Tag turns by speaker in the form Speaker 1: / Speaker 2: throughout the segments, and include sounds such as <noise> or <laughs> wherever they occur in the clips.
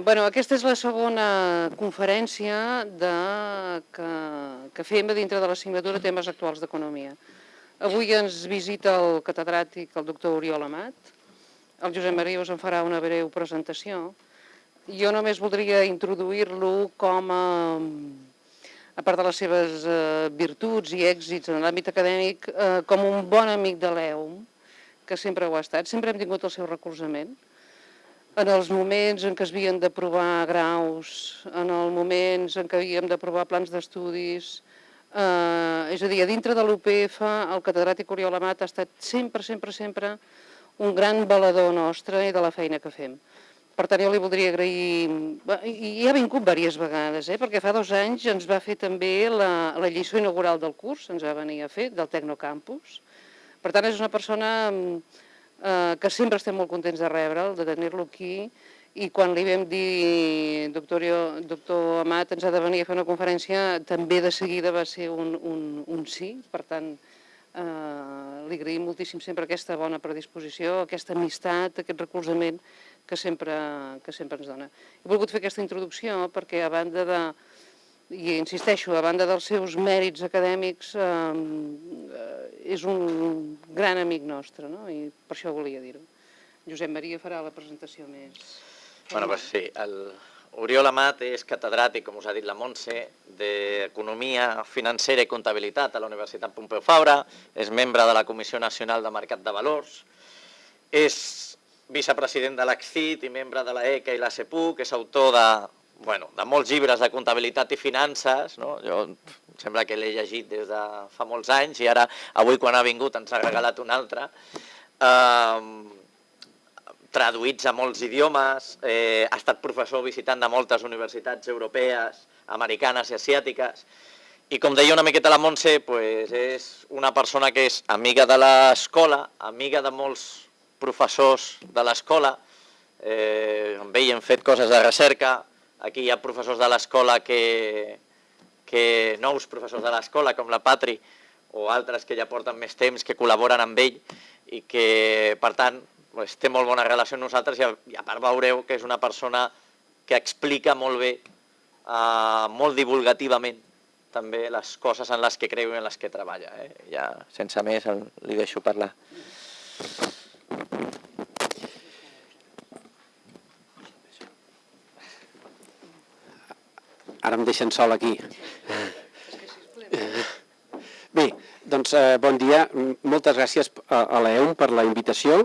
Speaker 1: Bueno, aquesta és la segona conferència de, que, que fem a dintre de l'assignatura temes actuals d'economia. Avui ens visita el catedràtic, el doctor Oriol Amat. El Josep Maria us en farà una breu presentació. Jo només voldria introduir-lo com a, a part de les seves uh, virtuts i èxits en l'àmbit acadèmic, uh, com un bon amic de l'EUM, que sempre ho ha estat. Sempre hem tingut el seu recolzament en els moments en què es d'aprovar graus, en els moments en què havíem d'aprovar plans d'estudis, eh, és a dir, a dintre de l'UPF el catedràtic Oriol Amat ha estat sempre, sempre, sempre un gran valedor nostre i de la feina que fem. Per tant, jo li voldria agrair, i ha vingut diverses vegades, eh, perquè fa dos anys ens va fer també la, la lliçó inaugural del curs, ens va venir a fer, del Tecnocampus. Per tant, és una persona eh, que sempre estem molt contents de rebre'l, de tenir-lo aquí, i quan li vam dir, doctor, doctor Amat, ens ha de venir a fer una conferència, també de seguida va ser un, un, un sí, per tant, eh, li agraïm moltíssim sempre aquesta bona predisposició, aquesta amistat, aquest recolzament que sempre, que sempre ens dona. He volgut fer aquesta introducció perquè a banda de, i insisteixo, a banda dels seus mèrits acadèmics, eh, és un gran amic nostre, no? i per això volia dir-ho. Josep Maria farà la presentació més.
Speaker 2: Bueno, pues sí, el Oriol Amat és catedràtic, com us ha dit la Montse, d'Economia Financera i Comptabilitat a la Universitat Pompeu Fabra, és membre de la Comissió Nacional de Mercat de Valors, és vicepresident de l'ACCIT i membre de la ECA i la CEPUC, és autor de bueno, de molts llibres de comptabilitat i finances, no? jo sembla que l'he llegit des de fa molts anys i ara avui quan ha vingut ens ha regalat un altre, eh, traduïts a molts idiomes, eh, ha estat professor visitant de moltes universitats europees, americanes i asiàtiques, i com deia una miqueta la Montse, pues és una persona que és amiga de l'escola, amiga de molts professors de l'escola, eh, amb ell hem fet coses de recerca, Aquí hi ha professors de l'escola que, que nous professors de l'escola, com la Patri, o altres que ja porten més temps, que col·laboren amb ell i que, per tant, pues, té molt bona relació amb nosaltres i a, i a part veureu que és una persona que explica molt bé, uh, molt divulgativament, també les coses en les que creu i en les que treballa. Eh? Ja, sense més, li deixo parlar.
Speaker 3: Ara em deixen sol aquí. Bé, doncs eh, bon dia. Moltes gràcies a, l'EUM per la invitació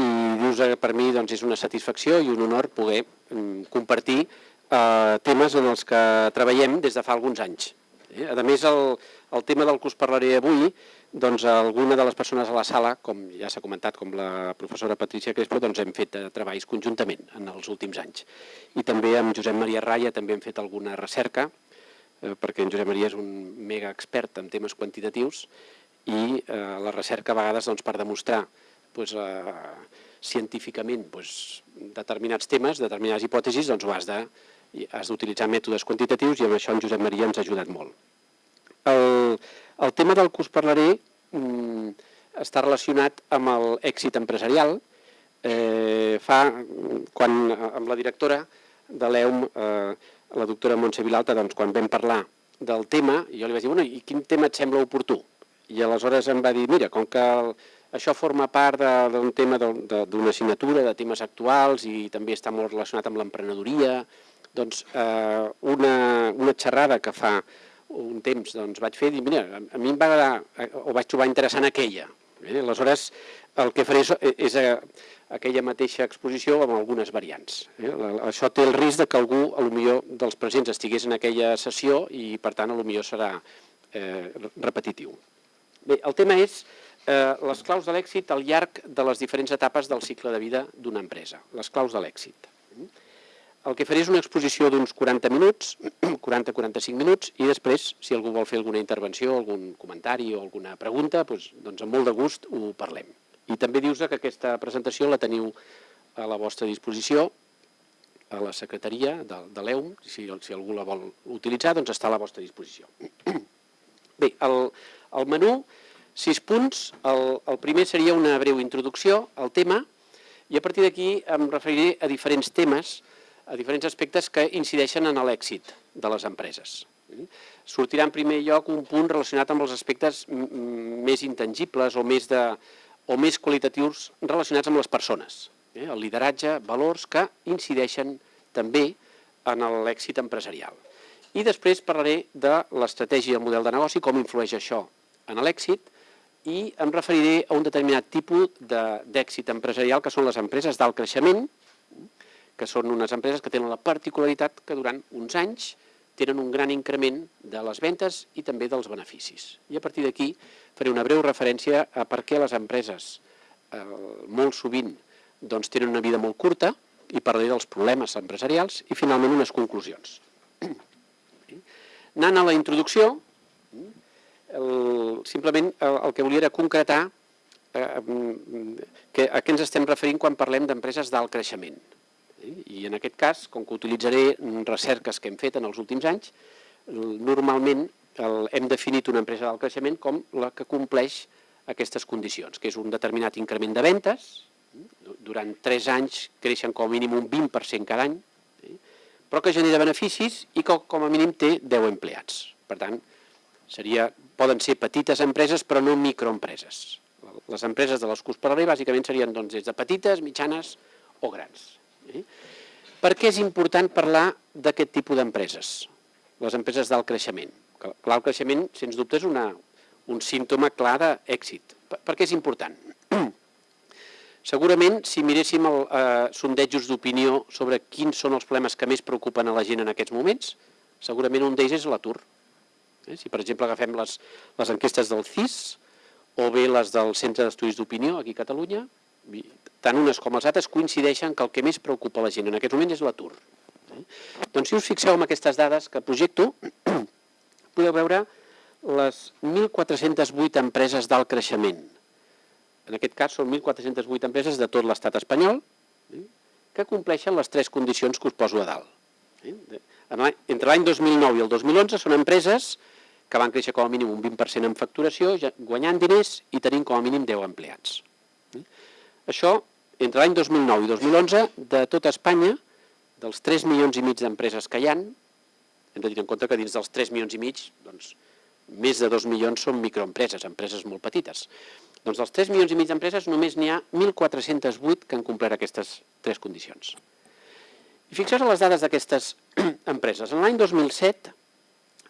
Speaker 3: i dius que per mi doncs, és una satisfacció i un honor poder mm, compartir eh, temes en els que treballem des de fa alguns anys. Eh? A més, el, el tema del que us parlaré avui doncs alguna de les persones a la sala, com ja s'ha comentat, com la professora Patricia Crespo, doncs hem fet eh, treballs conjuntament en els últims anys. I també amb Josep Maria Raya també hem fet alguna recerca, eh, perquè en Josep Maria és un mega expert en temes quantitatius i eh, la recerca a vegades doncs, per demostrar doncs, científicament doncs, determinats temes, determinades hipòtesis, doncs ho has de has d'utilitzar mètodes quantitatius i amb això en Josep Maria ens ha ajudat molt. El, el tema del que us parlaré mm, està relacionat amb l'èxit empresarial. Eh, fa, quan, amb la directora de l'EUM, eh, la doctora Montse Vilalta, doncs, quan vam parlar del tema, jo li vaig dir, bueno, i quin tema et sembla oportú? I aleshores em va dir, mira, com que el, això forma part d'un tema d'una assignatura, de temes actuals i també està molt relacionat amb l'emprenedoria, doncs eh, una, una xerrada que fa un temps doncs, vaig fer, i mira, a mi em va agradar, eh, o vaig trobar interessant aquella. Eh? Aleshores, el que faré és, és a, eh, aquella mateixa exposició amb algunes variants. Eh? Això té el risc de que algú, a lo millor, dels presents estigués en aquella sessió i, per tant, a lo millor serà eh, repetitiu. Bé, el tema és eh, les claus de l'èxit al llarg de les diferents etapes del cicle de vida d'una empresa, les claus de l'èxit. El que faré és una exposició d'uns 40 minuts, <clears throat> 40-45 minuts, i després, si algú vol fer alguna intervenció, algun comentari o alguna pregunta, doncs, doncs amb molt de gust ho parlem. I també dius que aquesta presentació la teniu a la vostra disposició, a la secretaria de, de l'EUM, si, si algú la vol utilitzar, doncs està a la vostra disposició. <clears throat> Bé, el, el menú, sis punts, el, el primer seria una breu introducció al tema, i a partir d'aquí em referiré a diferents temes a diferents aspectes que incideixen en l'èxit de les empreses. Sortirà en primer lloc un punt relacionat amb els aspectes més intangibles o més, de, o més qualitatius relacionats amb les persones. Eh? El lideratge, valors que incideixen també en l'èxit empresarial. I després parlaré de l'estratègia i el model de negoci, com influeix això en l'èxit, i em referiré a un determinat tipus d'èxit de, empresarial, que són les empreses d'alt creixement, que són unes empreses que tenen la particularitat que durant uns anys tenen un gran increment de les ventes i també dels beneficis. I a partir d'aquí faré una breu referència a per què les empreses eh, molt sovint doncs, tenen una vida molt curta i parlaré dels problemes empresarials i finalment unes conclusions. <clears throat> Anant a la introducció, el, simplement el, el que volia era concretar eh, que, a què ens estem referint quan parlem d'empreses d'alt creixement. I en aquest cas, com que utilitzaré recerques que hem fet en els últims anys, normalment hem definit una empresa d'alt creixement com la que compleix aquestes condicions, que és un determinat increment de ventes, durant 3 anys creixen com a mínim un 20% cada any, però que genera beneficis i que com a mínim té 10 empleats. Per tant, seria, poden ser petites empreses però no microempreses. Les empreses de les que us parlaré bàsicament serien doncs, des de petites, mitjanes o grans. Per què és important parlar d'aquest tipus d'empreses? Les empreses d'alt creixement. L'alt creixement, sens dubte, és una, un símptoma clar d'èxit. Per, per què és important? <clears throat> Segurament, si miréssim el, eh, sondejos d'opinió sobre quins són els problemes que més preocupen a la gent en aquests moments, segurament un d'ells és l'atur. Eh? Si, per exemple, agafem les, les enquestes del CIS o bé les del Centre d'Estudis d'Opinió aquí a Catalunya, tant unes com les altres coincideixen que el que més preocupa la gent en aquests moments és l'atur. Eh? Doncs si us fixeu en aquestes dades que projecto, <clears throat> podeu veure les 1.408 empreses d'alt creixement. En aquest cas són 1.408 empreses de tot l'estat espanyol eh? que compleixen les tres condicions que us poso a dalt. Eh? Entre l'any 2009 i el 2011 són empreses que van créixer com a mínim un 20% en facturació, guanyant diners i tenint com a mínim 10 empleats. Això, entre l'any 2009 i 2011, de tota Espanya, dels 3 milions i mig d'empreses que hi han, hem de tenir en compte que dins dels 3 milions i mig, doncs, més de 2 milions són microempreses, empreses molt petites. Doncs dels 3 milions i mig d'empreses només n'hi ha 1.408 que han complert aquestes tres condicions. I fixeu les dades d'aquestes <clears throat> empreses. En l'any 2007,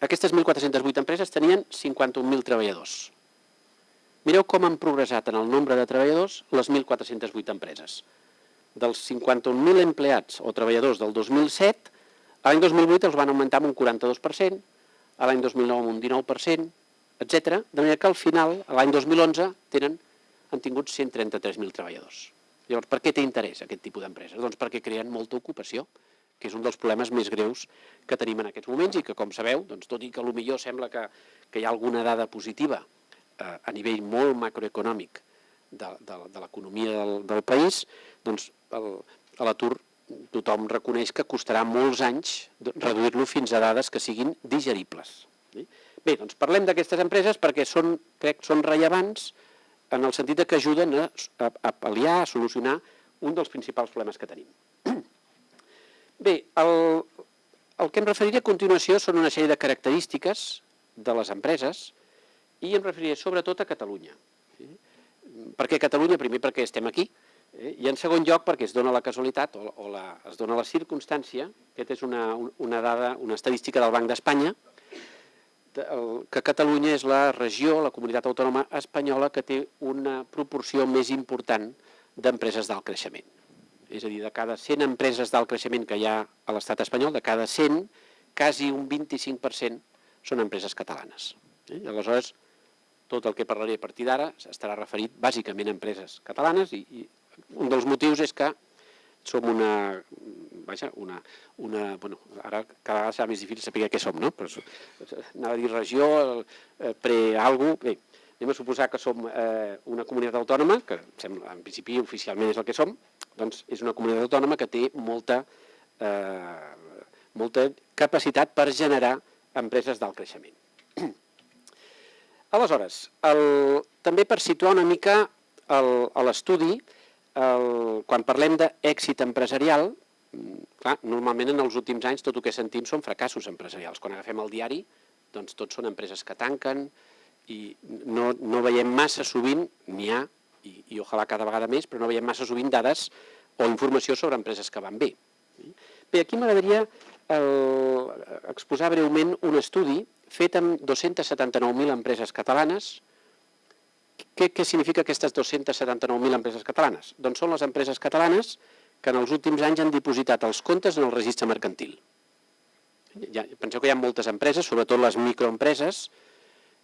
Speaker 3: aquestes 1.408 empreses tenien 51.000 treballadors. Mireu com han progressat en el nombre de treballadors les 1.408 empreses. Dels 51.000 empleats o treballadors del 2007, l'any 2008 els van augmentar amb un 42%, a l'any 2009 amb un 19%, etc. De manera que al final, l'any 2011, tenen, han tingut 133.000 treballadors. Llavors, per què té interès aquest tipus d'empreses? Doncs perquè creen molta ocupació, que és un dels problemes més greus que tenim en aquests moments i que, com sabeu, doncs, tot i que millor sembla que, que hi ha alguna dada positiva Eh, a nivell molt macroeconòmic de, de, de l'economia del, del país, doncs l'atur tothom reconeix que costarà molts anys reduir-lo fins a dades que siguin digeribles. Bé, doncs parlem d'aquestes empreses perquè són, crec són rellevants en el sentit que ajuden a, a, a pal·liar, a solucionar un dels principals problemes que tenim. <clears throat> Bé, el, el que em referiré a continuació són una sèrie de característiques de les empreses i em referiré sobretot a Catalunya. Sí? Per què Catalunya? Primer perquè estem aquí, eh? i en segon lloc perquè es dona la casualitat o, o la, es dona la circumstància, aquesta és una, una dada, una estadística del Banc d'Espanya, que Catalunya és la regió, la comunitat autònoma espanyola que té una proporció més important d'empreses d'alt creixement. És a dir, de cada 100 empreses d'alt creixement que hi ha a l'estat espanyol, de cada 100, quasi un 25% són empreses catalanes. Eh? Aleshores, tot el que parlaré a partir d'ara estarà referit bàsicament a empreses catalanes i, i un dels motius és que som una, vaja, una, una bueno, ara cada vegada serà més difícil saber què som, no? Però anava a dir regió, eh, pre-algo, bé, anem a suposar que som eh, una comunitat autònoma, que sembla, en principi oficialment és el que som, doncs és una comunitat autònoma que té molta, eh, molta capacitat per generar empreses d'alt creixement. Aleshores, el, també per situar una mica l'estudi, quan parlem d'èxit empresarial, mm, clar, normalment en els últims anys tot el que sentim són fracassos empresarials. Quan agafem el diari, doncs tots són empreses que tanquen i no, no veiem massa sovint, n'hi ha, i, i ojalà cada vegada més, però no veiem massa sovint dades o informació sobre empreses que van bé. Bé, aquí m'agradaria exposar breument un estudi fet amb 279.000 empreses catalanes. Què, què significa aquestes 279.000 empreses catalanes? Doncs són les empreses catalanes que en els últims anys han dipositat els comptes en el registre mercantil. Ja, penseu que hi ha moltes empreses, sobretot les microempreses,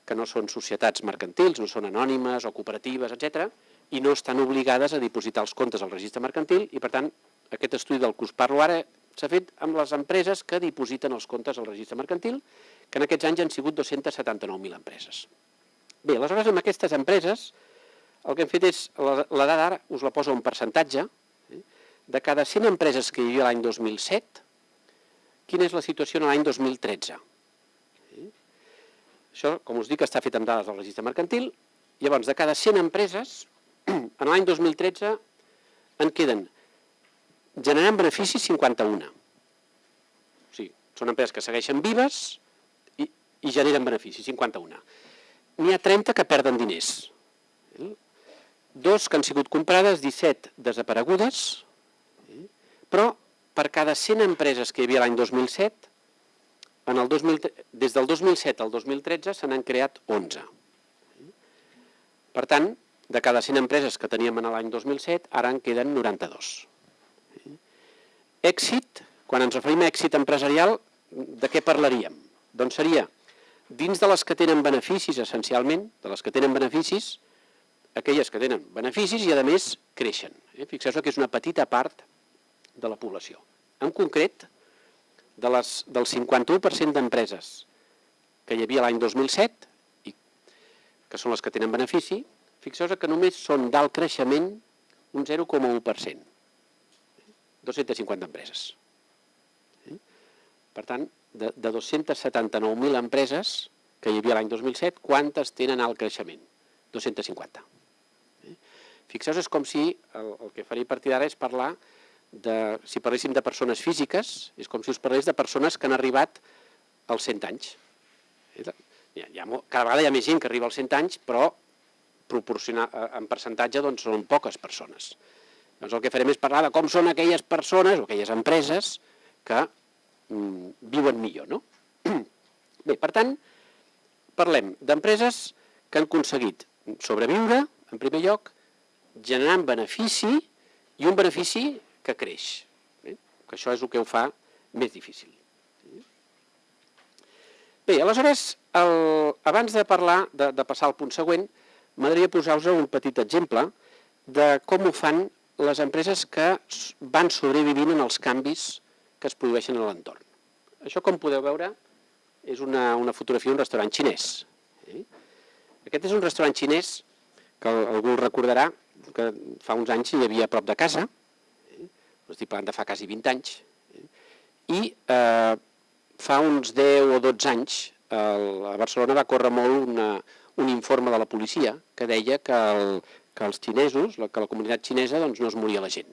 Speaker 3: que no són societats mercantils, no són anònimes o cooperatives, etc, i no estan obligades a dipositar els comptes al registre mercantil i, per tant, aquest estudi del que us parlo ara s'ha fet amb les empreses que dipositen els comptes al registre mercantil, que en aquests anys han sigut 279.000 empreses. Bé, aleshores, amb aquestes empreses, el que hem fet és, la, dada ara us la poso en percentatge, eh? de cada 100 empreses que hi havia l'any 2007, quina és la situació en l'any 2013. Eh? Això, com us dic, està fet amb dades del registre mercantil. Llavors, de cada 100 empreses, <clears throat> en l'any 2013 en queden generant beneficis 51. O sigui, són empreses que segueixen vives i, i generen beneficis, 51. N'hi ha 30 que perden diners. Dos que han sigut comprades, 17 desaparegudes, però per cada 100 empreses que hi havia l'any 2007, en el 2000, des del 2007 al 2013 se n'han creat 11. Per tant, de cada 100 empreses que teníem en l'any 2007, ara en queden 92. Èxit, quan ens referim a èxit empresarial, de què parlaríem? Doncs seria, dins de les que tenen beneficis, essencialment, de les que tenen beneficis, aquelles que tenen beneficis i, a més, creixen. Eh? Fixeu-vos que és una petita part de la població. En concret, de les, del 51% d'empreses que hi havia l'any 2007, i que són les que tenen benefici, Fixeu-vos que només són d'alt creixement un 0,1%. 250 empreses. Per tant, de, de 279.000 empreses que hi havia l'any 2007, quantes tenen alt creixement? 250. Fixeu-vos, és com si, el, el que faria a partir d'ara és parlar de, si parléssim de persones físiques, és com si us parlés de persones que han arribat als 100 anys. Hi ha, hi ha, cada vegada hi ha més gent que arriba als 100 anys, però proporcionar, eh, en percentatge doncs, són poques persones. Doncs el que farem és parlar de com són aquelles persones o aquelles empreses que mm, viuen millor. No? <clears throat> Bé, per tant, parlem d'empreses que han aconseguit sobreviure, en primer lloc, generant benefici i un benefici que creix. Bé, que això és el que ho fa més difícil. Bé, aleshores, el, abans de parlar, de, de passar al punt següent, m'agradaria posar-vos un petit exemple de com ho fan les empreses que van sobrevivint en els canvis que es produeixen a l'entorn. Això, com podeu veure, és una, una fotografia d'un restaurant xinès. Eh? Aquest és un restaurant xinès que algú recordarà que fa uns anys hi havia a prop de casa, eh? estic parlant de fa quasi 20 anys, eh? i eh, fa uns 10 o 12 anys el, a Barcelona va córrer molt una, un informe de la policia que deia que, el, que els xinesos, que la comunitat xinesa doncs, no es moria la gent.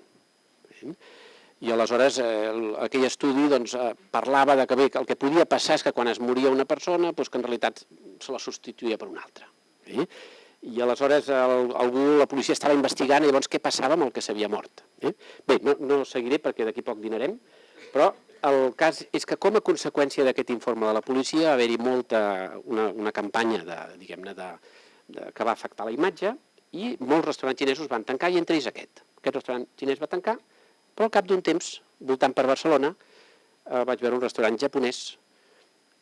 Speaker 3: I aleshores eh, aquell estudi doncs, eh, parlava de que bé, el que podia passar és que quan es moria una persona, doncs, que en realitat se la substituïa per una altra. Eh? I aleshores el, algú, la policia estava investigant i llavors què passava amb el que s'havia mort. Eh? Bé, no, no seguiré perquè d'aquí poc dinarem, però el cas és que com a conseqüència d'aquest informe de la policia va haver-hi molta, una, una campanya de, diguem-ne, de, de, que va afectar la imatge i molts restaurants xinesos van tancar i entre ells aquest. Aquest restaurant xinès va tancar, però al cap d'un temps, voltant per Barcelona, eh, vaig veure un restaurant japonès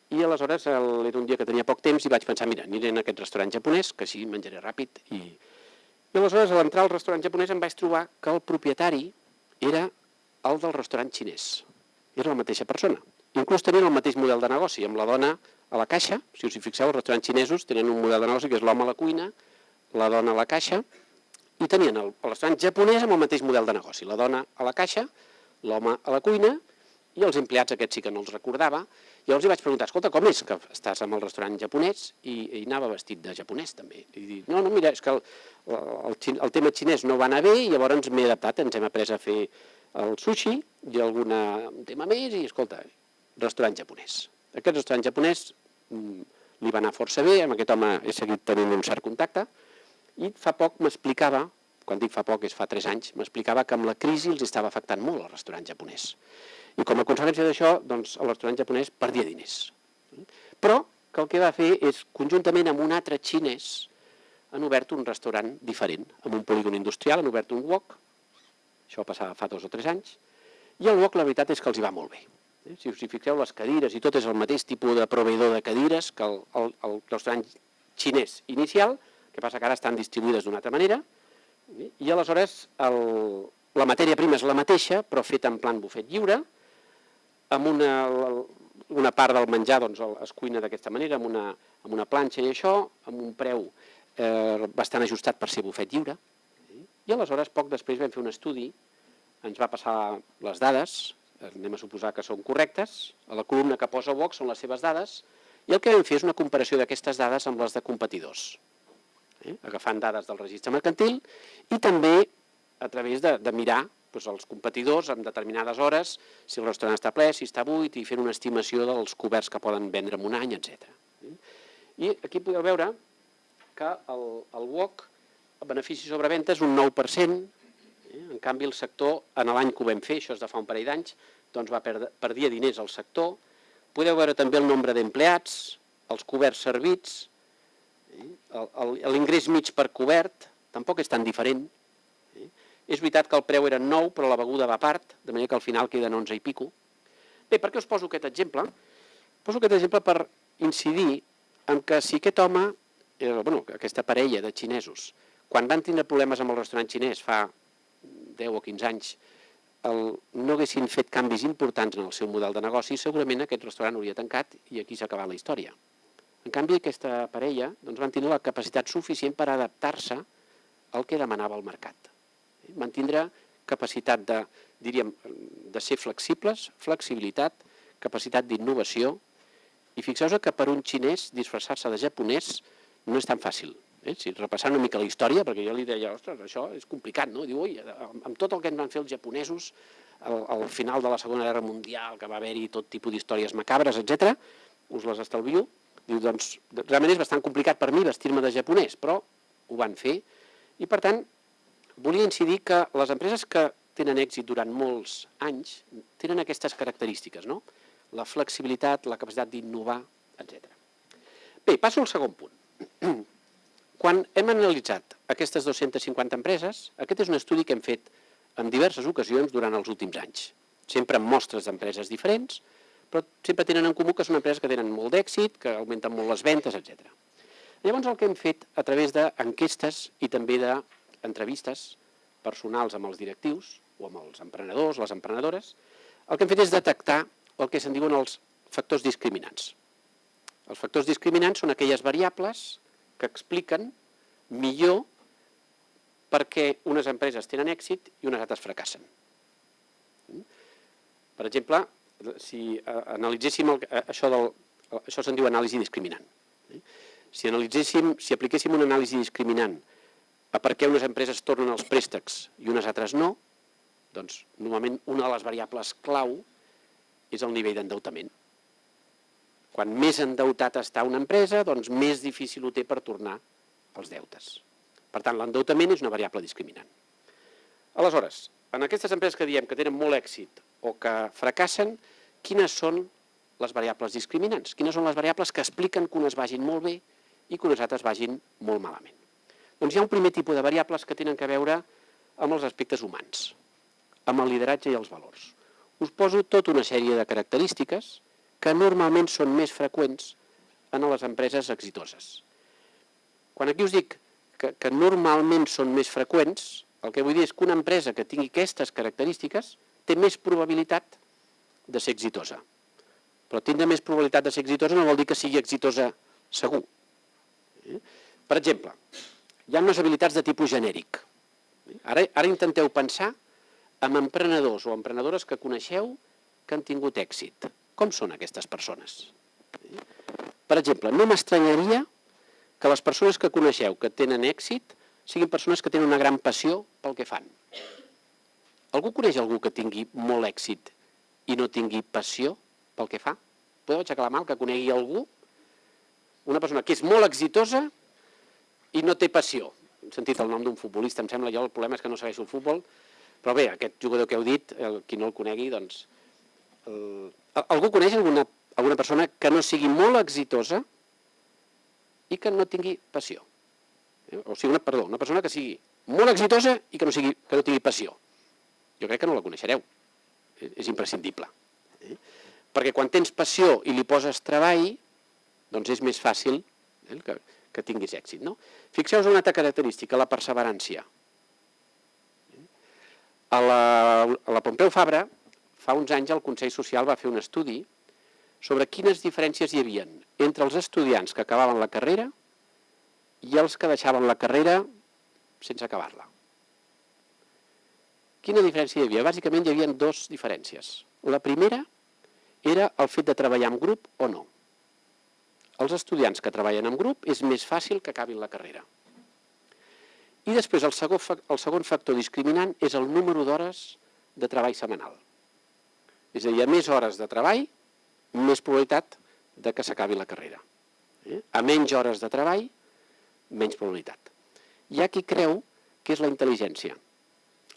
Speaker 3: i aleshores el, era un dia que tenia poc temps i vaig pensar, mira, aniré a aquest restaurant japonès, que així menjaré ràpid. I, i aleshores, a l'entrar al restaurant japonès, em vaig trobar que el propietari era el del restaurant xinès era la mateixa persona. Inclús tenien el mateix model de negoci, amb la dona a la caixa, si us hi fixeu, els restaurants xinesos tenen un model de negoci que és l'home a la cuina, la dona a la caixa, i tenien el, el restaurant japonès amb el mateix model de negoci, la dona a la caixa, l'home a la cuina, i els empleats aquests sí que no els recordava. Llavors li vaig preguntar, escolta, com és que estàs amb el restaurant japonès? I, i anava vestit de japonès també. I dic, no, no, mira, és que el, el, el, el tema xinès no va anar bé i llavors m'he adaptat, ens hem après a fer el sushi i algun tema més i, escolta, restaurant japonès. Aquest restaurant japonès mm, li va anar força bé, amb aquest home he seguit tenint un cert contacte, i fa poc m'explicava, quan dic fa poc és fa 3 anys, m'explicava que amb la crisi els estava afectant molt el restaurant japonès. I com a conseqüència d'això, doncs, el restaurant japonès perdia diners. Però que el que va fer és, conjuntament amb un altre xinès, han obert un restaurant diferent, amb un polígon industrial, han obert un wok, això va passar fa dos o tres anys, i el wok la veritat és que els hi va molt bé. Eh, si us hi fixeu, les cadires i tot és el mateix tipus de proveïdor de cadires que el, el, el restaurant xinès inicial, que passa que ara estan distribuïdes d'una altra manera, i aleshores el, la matèria prima és la mateixa, però feta en plan bufet lliure, amb una, una part del menjar doncs, es cuina d'aquesta manera, amb una, amb una planxa i això, amb un preu eh, bastant ajustat per ser bufet lliure. I aleshores, poc després vam fer un estudi, ens va passar les dades, anem a suposar que són correctes, a la columna que posa Vox són les seves dades, i el que vam fer és una comparació d'aquestes dades amb les de competidors, eh? agafant dades del registre mercantil i també a través de, de mirar doncs, els competidors en determinades hores, si el restaurant està ple, si està buit, i fent una estimació dels coberts que poden vendre en un any, etc. I aquí podeu veure que el, el WOC, el benefici sobre venda és un 9%, eh? en canvi el sector, en l'any que ho vam fer, això és de fa un parell d'anys, doncs va perdre, perdia diners al sector. Podeu veure també el nombre d'empleats, els coberts servits, eh? L'ingrés mig per cobert, tampoc és tan diferent. Eh? És veritat que el preu era 9, però la beguda va a part, de manera que al final queden 11 i pico. Bé, per què us poso aquest exemple? Poso aquest exemple per incidir en que si aquest home eh, bueno, aquesta parella de xinesos, quan van tindre problemes amb el restaurant xinès fa 10 o 15 anys, el, no haguessin fet canvis importants en el seu model de negoci, segurament aquest restaurant hauria tancat i aquí s'ha acabat la història. En canvi, aquesta parella doncs, van tenir la capacitat suficient per adaptar-se al que demanava el mercat. Van tindre capacitat de, diríem, de ser flexibles, flexibilitat, capacitat d'innovació, i fixeu-vos que per un xinès disfressar-se de japonès no és tan fàcil. Eh? Si repassant una mica la història, perquè jo li deia, ostres, això és complicat, no? Diu, ui, amb tot el que ens van fer els japonesos, al, al final de la Segona Guerra Mundial, que va haver-hi tot tipus d'històries macabres, etc, us les estalvio. Diu, doncs, realment és bastant complicat per mi vestir-me de japonès, però ho van fer. I, per tant, volia incidir que les empreses que tenen èxit durant molts anys tenen aquestes característiques, no? La flexibilitat, la capacitat d'innovar, etc. Bé, passo al segon punt. <clears throat> Quan hem analitzat aquestes 250 empreses, aquest és un estudi que hem fet en diverses ocasions durant els últims anys, sempre amb mostres d'empreses diferents, però sempre tenen en comú que són empreses que tenen molt d'èxit, que augmenten molt les ventes, etc. Llavors el que hem fet a través d'enquestes i també d'entrevistes personals amb els directius o amb els emprenedors, les emprenedores, el que hem fet és detectar el que se'n diuen els factors discriminants. Els factors discriminants són aquelles variables que expliquen millor per què unes empreses tenen èxit i unes altres fracassen. Per exemple, si eh, analitzéssim el, eh, això, del, això se'n diu anàlisi discriminant. Si analitzéssim, si apliquéssim una anàlisi discriminant a per què unes empreses tornen els préstecs i unes altres no, doncs normalment una de les variables clau és el nivell d'endeutament. Quan més endeutat està una empresa, doncs més difícil ho té per tornar els deutes. Per tant, l'endeutament és una variable discriminant. Aleshores, en aquestes empreses que diem que tenen molt èxit o que fracassen, quines són les variables discriminants? Quines són les variables que expliquen que unes vagin molt bé i que unes altres vagin molt malament? Doncs hi ha un primer tipus de variables que tenen que veure amb els aspectes humans, amb el lideratge i els valors. Us poso tota una sèrie de característiques que normalment són més freqüents en les empreses exitoses. Quan aquí us dic que, que normalment són més freqüents, el que vull dir és que una empresa que tingui aquestes característiques té més probabilitat de ser exitosa. Però tindre més probabilitat de ser exitosa no vol dir que sigui exitosa segur. Eh? Per exemple, hi ha unes habilitats de tipus genèric. Ara, ara intenteu pensar en emprenedors o emprenedores que coneixeu que han tingut èxit. Com són aquestes persones? Per exemple, no m'estranyaria que les persones que coneixeu que tenen èxit siguin persones que tenen una gran passió pel que fan. Algú coneix algú que tingui molt èxit i no tingui passió pel que fa? Podeu aixecar la mà que conegui algú? Una persona que és molt exitosa i no té passió. He sentit el nom d'un futbolista, em sembla, jo el problema és que no segueixo el futbol, però bé, aquest jugador que heu dit, el, qui no el conegui, doncs... El, algú coneix alguna, alguna persona que no sigui molt exitosa i que no tingui passió? Eh? O sigui, una, perdó, una persona que sigui molt exitosa i que no, sigui, que no tingui passió. Jo crec que no la coneixereu. Eh, És imprescindible. Eh? Perquè quan tens passió i li poses treball, doncs és més fàcil eh, que, que tinguis èxit. No? Fixeu-vos una altra característica, la perseverància. A la, a la Pompeu Fabra, fa uns anys el Consell Social va fer un estudi sobre quines diferències hi havia entre els estudiants que acabaven la carrera i els que deixaven la carrera sense acabar-la. Quina diferència hi havia? Bàsicament hi havia dues diferències. La primera era el fet de treballar en grup o no. Els estudiants que treballen en grup és més fàcil que acabin la carrera. I després el segon, el segon factor discriminant és el número d'hores de treball setmanal. És a dir, a més hores de treball, més probabilitat de que s'acabi la carrera. Eh? A menys hores de treball, menys probabilitat. Hi ha qui creu que és la intel·ligència.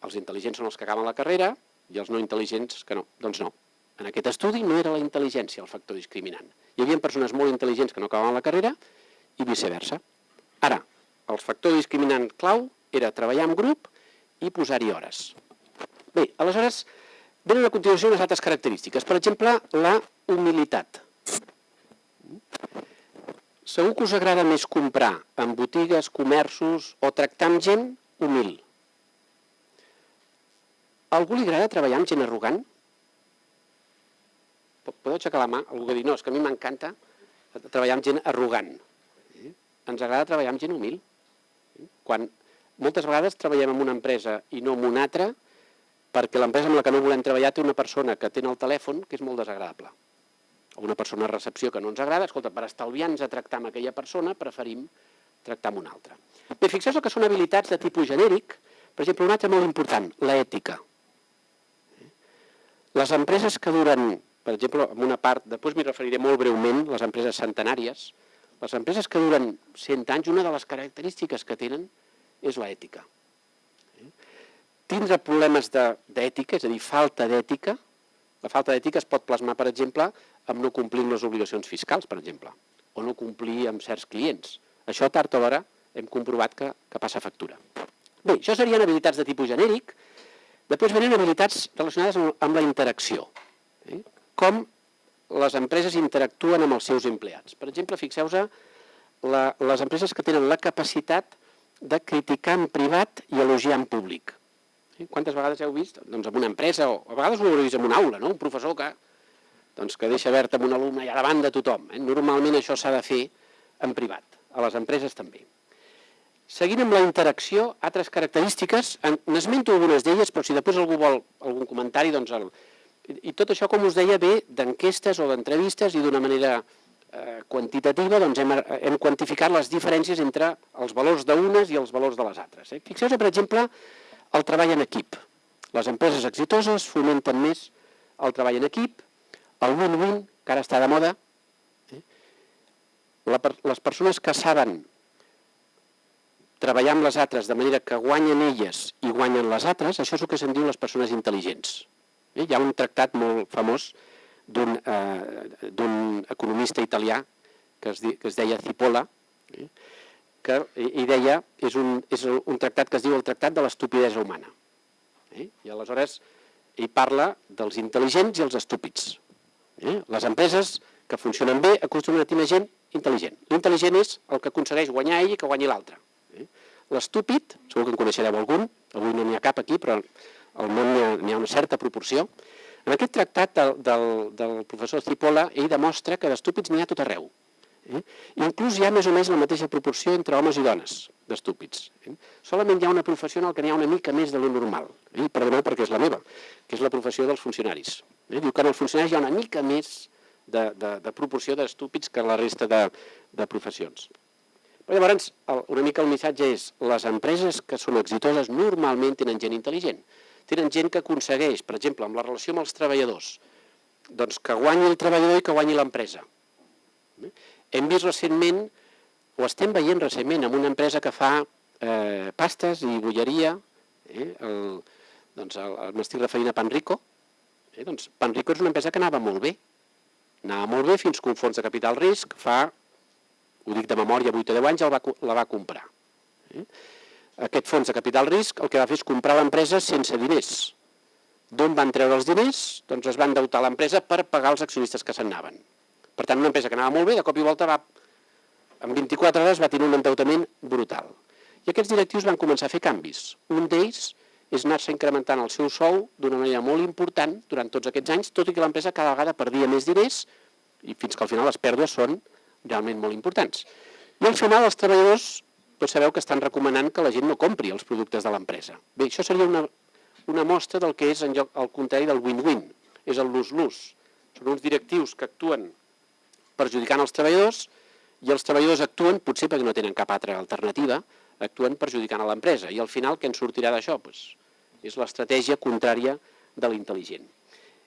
Speaker 3: Els intel·ligents són els que acaben la carrera i els no intel·ligents que no. Doncs no. En aquest estudi no era la intel·ligència el factor discriminant. Hi havia persones molt intel·ligents que no acabaven la carrera i viceversa. Ara, el factor discriminant clau era treballar en grup i posar-hi hores. Bé, aleshores, venen a continuació unes altres característiques. Per exemple, la humilitat. Segur que us agrada més comprar en botigues, comerços o tractar amb gent humil. A algú li agrada treballar amb gent arrogant? Podeu aixecar la mà? Algú que digui, no, és que a mi m'encanta treballar amb gent arrogant. Ens agrada treballar amb gent humil. Quan moltes vegades treballem en una empresa i no en una altra, perquè l'empresa amb la que no volem treballar té una persona que té el telèfon que és molt desagradable. O una persona a recepció que no ens agrada, escolta, per estalviar-nos a tractar amb aquella persona, preferim tractar amb una altra. Bé, fixeu que són habilitats de tipus genèric, per exemple, una altra molt important, l'ètica. Les empreses que duren, per exemple, en una part, després m'hi referiré molt breument, les empreses centenàries, les empreses que duren 100 anys, una de les característiques que tenen és l'ètica. Tindre problemes d'ètica, és a dir, falta d'ètica, la falta d'ètica es pot plasmar, per exemple, amb no complir les obligacions fiscals, per exemple, o no complir amb certs clients. Això tard o d'hora hem comprovat que, que passa factura. Bé, això serien habilitats de tipus genèric. Després venen habilitats relacionades amb, la interacció. Eh? Com les empreses interactuen amb els seus empleats. Per exemple, fixeu-vos les empreses que tenen la capacitat de criticar en privat i elogiar en públic. Eh? Quantes vegades heu vist? Doncs en una empresa, o a vegades ho heu vist en una aula, no? un professor que, doncs, que deixa verd amb un alumne i a davant de tothom. Eh? Normalment això s'ha de fer en privat, a les empreses també. Seguint amb la interacció, altres característiques, n'esmento algunes d'elles, però si després algú vol algun comentari, doncs el, i tot això, com us deia, ve d'enquestes o d'entrevistes i d'una manera eh, quantitativa doncs hem, hem quantificat les diferències entre els valors d'unes i els valors de les altres. Eh? Fixeu-vos, per exemple, el treball en equip. Les empreses exitoses fomenten més el treball en equip, el win-win, que ara està de moda. Eh? La, les persones que saben treballar amb les altres de manera que guanyen elles i guanyen les altres, això és el que se'n diu les persones intel·ligents. Eh? Hi ha un tractat molt famós d'un eh, economista italià que es, que es deia Cipolla, eh? que i deia, és un, és un tractat que es diu el Tractat de l'Estupidesa Humana. Eh? I aleshores ell parla dels intel·ligents i els estúpids. Eh? Les empreses que funcionen bé acostumen a tenir gent intel·ligent. L'intel·ligent és el que aconsegueix guanyar ell i que guanyi l'altre. Eh? L'estúpid, segur que en coneixereu algun, avui no n'hi ha cap aquí, però al món n'hi ha, ha una certa proporció. En aquest tractat del, del, del professor Cipolla, ell demostra que d'estúpids n'hi ha tot arreu. Eh? Inclús hi ha més o menys la mateixa proporció entre homes i dones d'estúpids. Eh? Solament hi ha una professió en què n'hi ha una mica més de lo normal. Eh? Perdoneu perquè és la meva, que és la professió dels funcionaris. Eh? Diu que en els funcionaris hi ha una mica més de, de, de proporció d'estúpids que la resta de, de professions. Llavors, el, una mica el missatge és les empreses que són exitoses normalment tenen gent intel·ligent. tenen gent que aconsegueix, per exemple, amb la relació amb els treballadors, doncs que guanyi el treballador i que guanyi l'empresa. Eh? Hem vist recentment, o estem veient recentment, amb una empresa que fa eh, pastes i bolleria, eh? el, doncs m'estic referint a Panrico, eh? doncs Panrico és una empresa que anava molt bé, anava molt bé fins que un fons de capital risc fa, ho dic de memòria, 8 o 10 anys, va, la va comprar. Eh? Aquest fons de capital risc el que va fer és comprar l'empresa sense diners, D'on van treure els diners? Doncs es van deutar l'empresa per pagar els accionistes que se'n anaven. Per tant, una empresa que anava molt bé, de cop i volta va, en 24 hores va tenir un endeutament brutal. I aquests directius van començar a fer canvis. Un d'ells és anar-se incrementant el seu sou d'una manera molt important durant tots aquests anys, tot i que l'empresa cada vegada perdia més diners i fins que al final les pèrdues són realment molt importants. I al final els treballadors tots sabeu que estan recomanant que la gent no compri els productes de l'empresa. Bé, això seria una una mostra del que és en lloc, al contrari del win-win, és el lose-lose. Són uns directius que actuen perjudicant els treballadors i els treballadors actuen, potser perquè no tenen cap altra alternativa, actuen perjudicant a l'empresa. I al final què en sortirà d'això? Pues, és l'estratègia contrària de l'intel·ligent.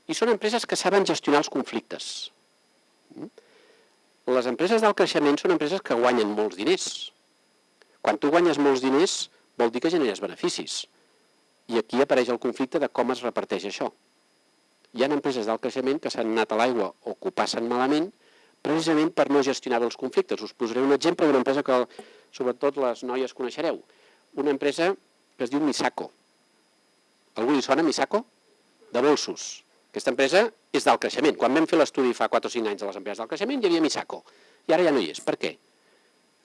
Speaker 3: I són empreses que saben gestionar els conflictes. Mm? Les empreses del creixement són empreses que guanyen molts diners. Quan tu guanyes molts diners, vol dir que generes beneficis. I aquí apareix el conflicte de com es reparteix això. Hi ha empreses del creixement que s'han anat a l'aigua o que ho passen malament precisament per no gestionar els conflictes. Us posaré un exemple d'una empresa que sobretot les noies coneixereu. Una empresa que es diu Misako. Algú li sona Misako? De bolsos. Aquesta empresa és del creixement. Quan vam fer l'estudi fa 4 o 5 anys de les empreses del creixement hi havia Misako. I ara ja no hi és. Per què?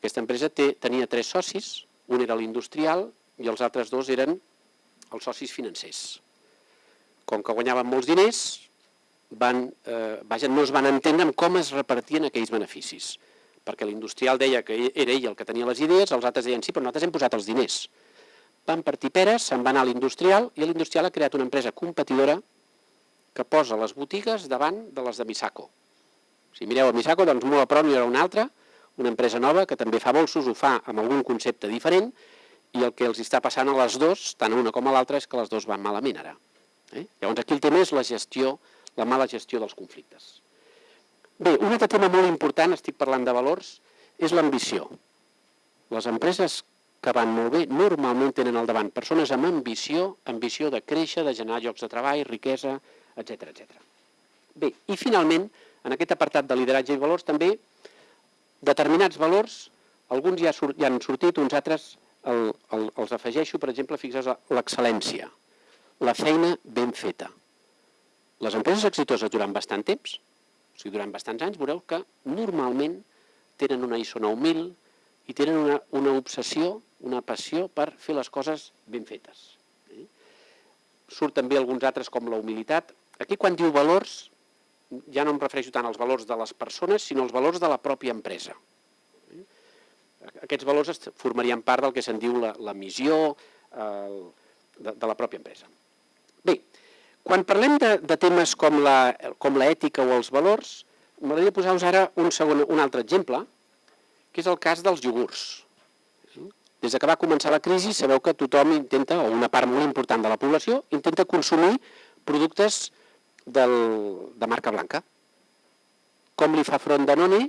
Speaker 3: Aquesta empresa té, tenia tres socis, un era l'industrial i els altres dos eren els socis financers. Com que guanyaven molts diners, van, eh, vaja, no es van entendre en com es repartien aquells beneficis. Perquè l'industrial deia que era ell el que tenia les idees, els altres deien sí, però nosaltres hem posat els diners. Van partir peres, se'n va anar a l'industrial i l'industrial ha creat una empresa competidora que posa les botigues davant de les de Misako. Si mireu a Misako, doncs molt a prop hi haurà una altra, una empresa nova que també fa bolsos, ho fa amb algun concepte diferent i el que els està passant a les dues, tant a una com a l'altra, és que les dues van malament ara. Eh? Llavors aquí el tema és la gestió, la mala gestió dels conflictes. Bé, un altre tema molt important, estic parlant de valors, és l'ambició. Les empreses que van molt bé normalment tenen al davant persones amb ambició, ambició de créixer, de generar llocs de treball, riquesa, etc etc. Bé, i finalment, en aquest apartat de lideratge i valors, també determinats valors, alguns ja, ja han sortit, uns altres el, el, els afegeixo, per exemple, fixeu l'excel·lència, la feina ben feta. Les empreses exitoses durant bastant temps, o sigui, durant bastants anys, veureu que normalment tenen una ISO 9000 i tenen una, una obsessió, una passió per fer les coses ben fetes. Eh? Surt també alguns altres com la humilitat. Aquí quan diu valors, ja no em refereixo tant als valors de les persones, sinó als valors de la pròpia empresa. Aquests valors formarien part del que se'n diu la, la missió el, de, de la pròpia empresa. Bé, quan parlem de, de temes com l'ètica o els valors, m'agradaria posar-vos ara un, segon, un altre exemple, que és el cas dels iogurts. Des que va començar la crisi sabeu que tothom intenta, o una part molt important de la població, intenta consumir productes del, de marca blanca. Com li fa front Danone?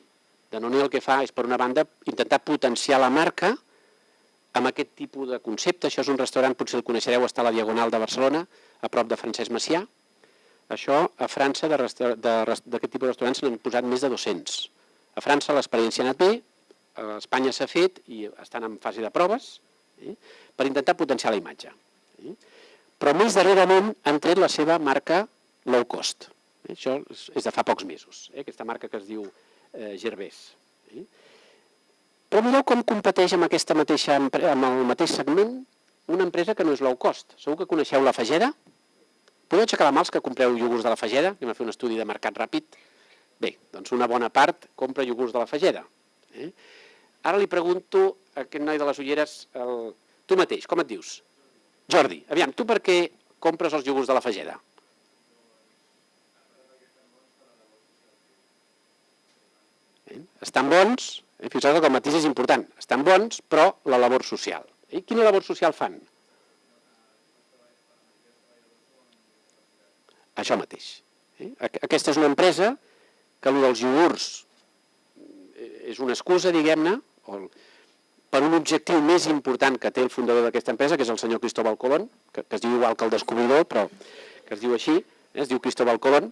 Speaker 3: Danone el que fa és, per una banda, intentar potenciar la marca amb aquest tipus de concepte. Això és un restaurant, potser el coneixereu, està a la Diagonal de Barcelona, a prop de Francesc Macià. Això, a França, d'aquest tipus de restaurants se n'han posat més de 200. A França l'experiència ha anat bé, a Espanya s'ha fet i estan en fase de proves eh, per intentar potenciar la imatge. Eh. Però més darrerament han tret la seva marca low cost. Això és de fa pocs mesos, eh, aquesta marca que es diu eh, Gervés. Eh? Però mireu com competeix amb, aquesta mateixa, amb el mateix segment una empresa que no és low cost. Segur que coneixeu la Fageda? Podeu aixecar la mà els que compreu iogurts de la Fageda? Anem a fer un estudi de mercat ràpid. Bé, doncs una bona part compra iogurts de la Fageda. Eh? Ara li pregunto a aquest noi de les ulleres, el... tu mateix, com et dius? Jordi, aviam, tu per què compres els iogurts de la Fageda? Eh? Estan bons, eh? fixeu que el matís és important, estan bons, però la labor social. Eh? Quina labor social fan? Això mateix. Eh? Aquesta és una empresa que el dels iogurts eh, és una excusa, diguem-ne, per un objectiu més important que té el fundador d'aquesta empresa, que és el senyor Cristóbal Colón, que, que es diu igual que el descobridor, però que es diu així, eh? es diu Cristóbal Colón,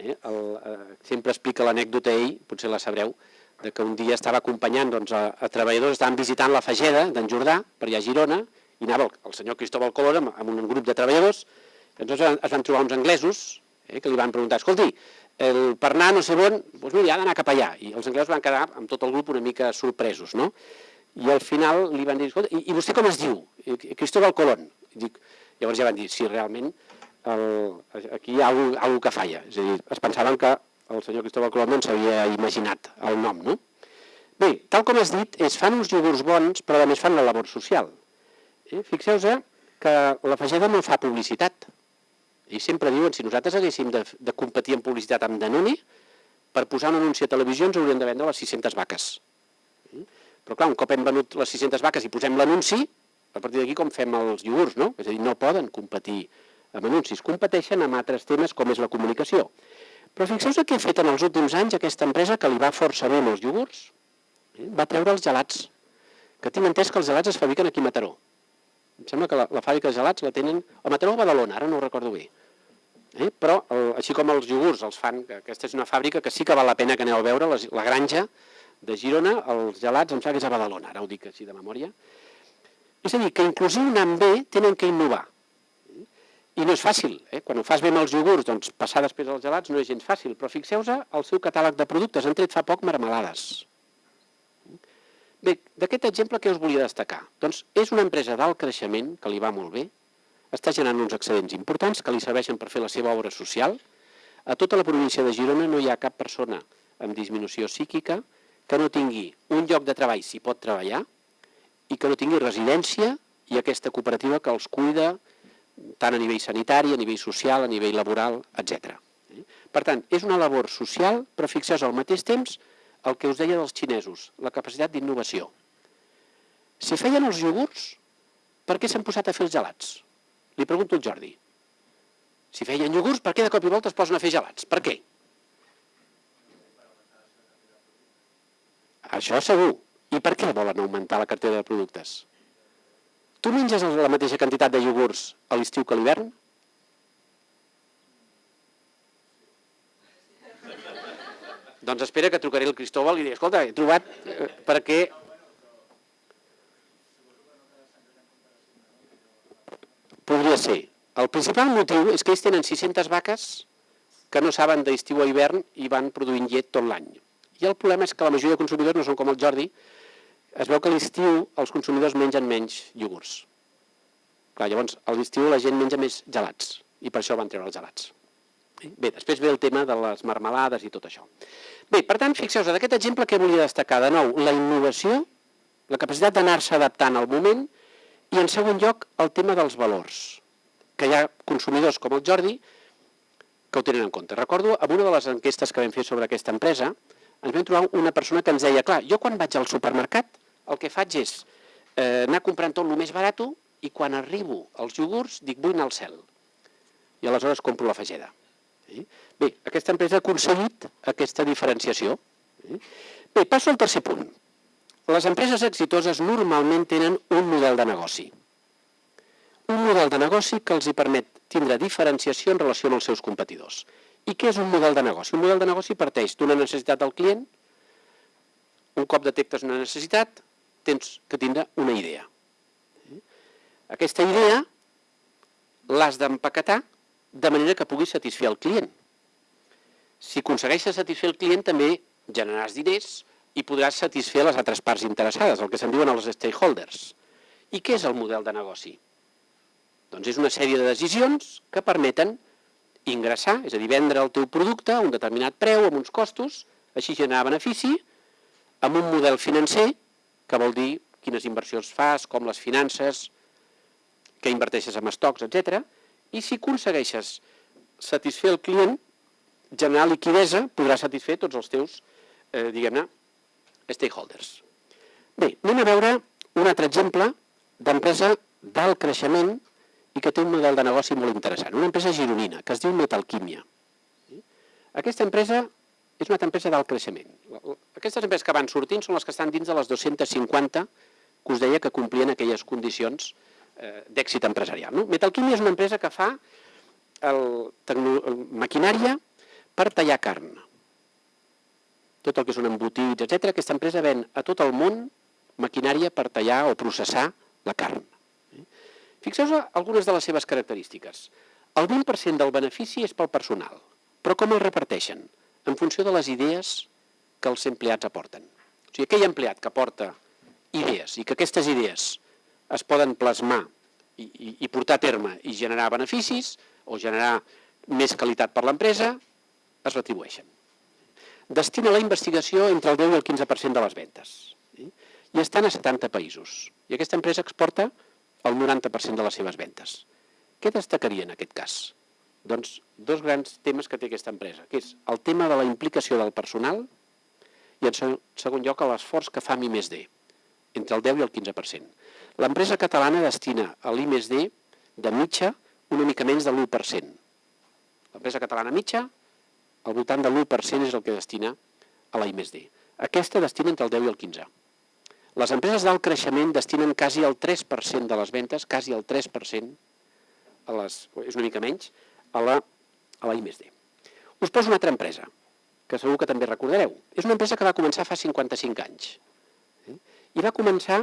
Speaker 3: eh? El, eh, sempre explica l'anècdota ell, potser la sabreu, de que un dia estava acompanyant doncs, a, a treballadors, estaven visitant la Fageda d'en Jordà, per allà a Girona, i anava el, el senyor Cristóbal Colón amb, amb un grup de treballadors, llavors es van trobar uns anglesos eh, que li van preguntar, escolti, el, per anar no sé on, doncs mira, ha d'anar cap allà. I els anglesos van quedar amb tot el grup una mica sorpresos, no? I al final li van dir, escolta, i, i vostè com es diu? Cristóbal Colón. I dic, llavors ja van dir, sí, realment el, aquí hi ha alguna que falla. És a dir, es pensaven que el senyor Cristóbal Colón no s'havia imaginat el nom, no? Bé, tal com has dit, és fan uns iogurts bons, però a més fan la labor social. Eh? Fixeu-vos que la Fageda no fa publicitat. I sempre diuen, si nosaltres haguéssim de, de competir en publicitat amb Danone, per posar un anunci a televisió ens haurien de vendre les 600 vaques. Eh? Però clar, un cop hem venut les 600 vaques i posem l'anunci, a partir d'aquí com fem els iogurts, no? És a dir, no poden competir amb anuncis, competeixen amb altres temes com és la comunicació. Però fixeu-vos què ha fet en els últims anys aquesta empresa que li va força bé amb els iogurts. Eh? Va treure els gelats, que tinc entès que els gelats es fabriquen aquí a Mataró. Em sembla que la, la fàbrica de gelats la tenen a Mataró o a Badalona, ara no ho recordo bé. Eh? Però, el, així com els iogurts els fan, que aquesta és una fàbrica que sí que val la pena que aneu a veure, les, la granja de Girona, els gelats em sembla que és a Badalona, ara ho dic així de memòria. És a dir, que inclusive anant bé tenen que innovar. I no és fàcil, eh? quan ho fas bé amb els iogurts, doncs passar després als gelats no és gens fàcil, però fixeu-vos el seu catàleg de productes, han tret fa poc marmelades. Bé, d'aquest exemple què us volia destacar? Doncs és una empresa d'alt creixement, que li va molt bé, està generant uns excedents importants que li serveixen per fer la seva obra social. A tota la província de Girona no hi ha cap persona amb disminució psíquica que no tingui un lloc de treball si pot treballar i que no tingui residència i aquesta cooperativa que els cuida tant a nivell sanitari, a nivell social, a nivell laboral, etc. Per tant, és una labor social, però fixeu al mateix temps el que us deia dels xinesos, la capacitat d'innovació. Si feien els iogurts, per què s'han posat a fer els gelats? Li pregunto al Jordi. Si feien iogurts, per què de cop i volta es posen a fer gelats? Per què? Això segur. I per què volen augmentar la cartera de productes? Tu menges la mateixa quantitat de iogurts a l'estiu que a l'hivern? Doncs espera que trucaré el Cristóbal i diré, escolta, he trobat eh, perquè Podria ser. El principal motiu és que ells tenen 600 vaques que no saben d'estiu a hivern i van produint llet tot l'any. I el problema és que la majoria de consumidors no són com el Jordi. Es veu que a l'estiu els consumidors mengen menys iogurts. Clar, llavors, a l'estiu la gent menja més gelats i per això van treure els gelats. Bé, després ve el tema de les marmelades i tot això. Bé, per tant, fixeu-vos, d'aquest exemple que volia destacar de nou, la innovació, la capacitat d'anar-se adaptant al moment i en segon lloc, el tema dels valors, que hi ha consumidors com el Jordi que ho tenen en compte. Recordo, en una de les enquestes que vam fer sobre aquesta empresa, ens vam trobar una persona que ens deia, clar, jo quan vaig al supermercat el que faig és eh, anar comprant tot el més barat i quan arribo als iogurts dic vull anar al cel. I aleshores compro la fageda. Sí? Bé, aquesta empresa ha aconseguit aquesta diferenciació. Sí? Bé, passo al tercer punt. Les empreses exitoses normalment tenen un model de negoci. Un model de negoci que els hi permet tindre diferenciació en relació amb els seus competidors. I què és un model de negoci? Un model de negoci parteix d'una necessitat del client, un cop detectes una necessitat, tens que tindre una idea. Aquesta idea l'has d'empaquetar de manera que puguis satisfer el client. Si aconsegueixes satisfer el client, també generaràs diners, i podràs satisfer les altres parts interessades, el que se'n diuen els stakeholders. I què és el model de negoci? Doncs és una sèrie de decisions que permeten ingressar, és a dir, vendre el teu producte a un determinat preu, amb uns costos, així generar benefici, amb un model financer, que vol dir quines inversions fas, com les finances, que inverteixes en estocs, etc. I si aconsegueixes satisfer el client, generar liquidesa, podràs satisfer tots els teus, eh, diguem-ne, stakeholders. Bé, anem a veure un altre exemple d'empresa d'alt creixement i que té un model de negoci molt interessant. Una empresa gironina que es diu Metalquímia. Aquesta empresa és una empresa d'alt creixement. Aquestes empreses que van sortint són les que estan dins de les 250 que us deia que complien aquelles condicions eh, d'èxit empresarial. No? Metalquímia és una empresa que fa el, el, maquinària per tallar carn. Tot el que són embotits, etc. Aquesta empresa ven a tot el món maquinària per tallar o processar la carn. Fixeu-vos algunes de les seves característiques. El 20% del benefici és pel personal, però com el reparteixen? En funció de les idees que els empleats aporten. O sigui, aquell empleat que aporta idees i que aquestes idees es poden plasmar i, i, i portar a terme i generar beneficis o generar més qualitat per l'empresa, es retribueixen. Destina la investigació entre el 10 i el 15% de les ventes. I estan a 70 països. I aquesta empresa exporta el 90% de les seves ventes. Què destacaria en aquest cas? Doncs dos grans temes que té aquesta empresa, que és el tema de la implicació del personal i en segon lloc l'esforç que fa mi més D, entre el 10 i el 15%. L'empresa catalana destina a l'I més D de mitja una mica menys de l'1%. L'empresa catalana mitja, al voltant de l'1% és el que destina a la I més D. Aquesta destina entre el 10 i el 15%. Les empreses d'alt creixement destinen quasi el 3% de les ventes, quasi el 3%, a les, és una mica menys, a la, I+D. Us poso una altra empresa, que segur que també recordareu. És una empresa que va començar fa 55 anys. Eh? I va començar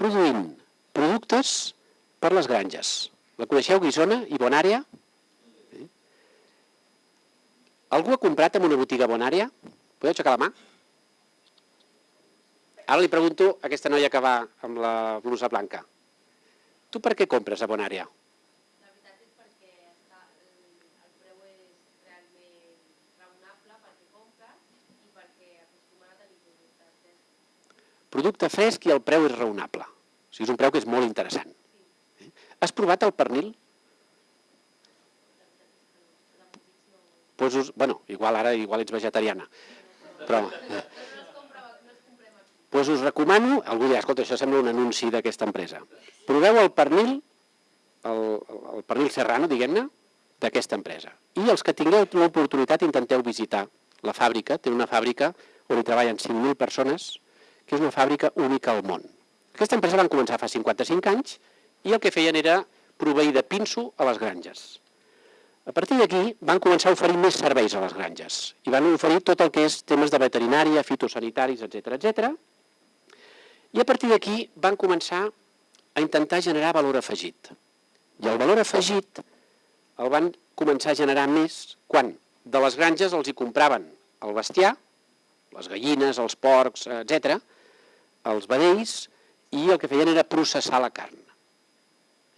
Speaker 3: produint productes per les granges. La coneixeu, Guisona i Bonària? Eh? Algú ha comprat en una botiga Bonària? Podeu aixecar la mà? Ara li pregunto a aquesta noia que va amb la blusa blanca. Tu per què compres a Bonària?
Speaker 4: La veritat és perquè està, el, el preu és realment raonable perquè compres i perquè acostumen a tenir productes frescs.
Speaker 3: Producte fresc i el preu és raonable. O sigui, és un preu que és molt interessant. Eh? Has provat el pernil? Pues us, bueno, igual ara igual ets vegetariana. Però, eh, doncs us recomano, algú dirà, escolta, això sembla un anunci d'aquesta empresa. Proveu el pernil, el, el pernil serrano, diguem-ne, d'aquesta empresa. I els que tingueu l'oportunitat intenteu visitar la fàbrica, té una fàbrica on hi treballen 5.000 persones, que és una fàbrica única al món. Aquesta empresa van començar fa 55 anys i el que feien era proveir de pinso a les granges. A partir d'aquí van començar a oferir més serveis a les granges i van oferir tot el que és temes de veterinària, fitosanitaris, etc etc i a partir d'aquí van començar a intentar generar valor afegit. I el valor afegit el van començar a generar més quan de les granges els hi compraven el bestiar, les gallines, els porcs, etc, els vedells, i el que feien era processar la carn.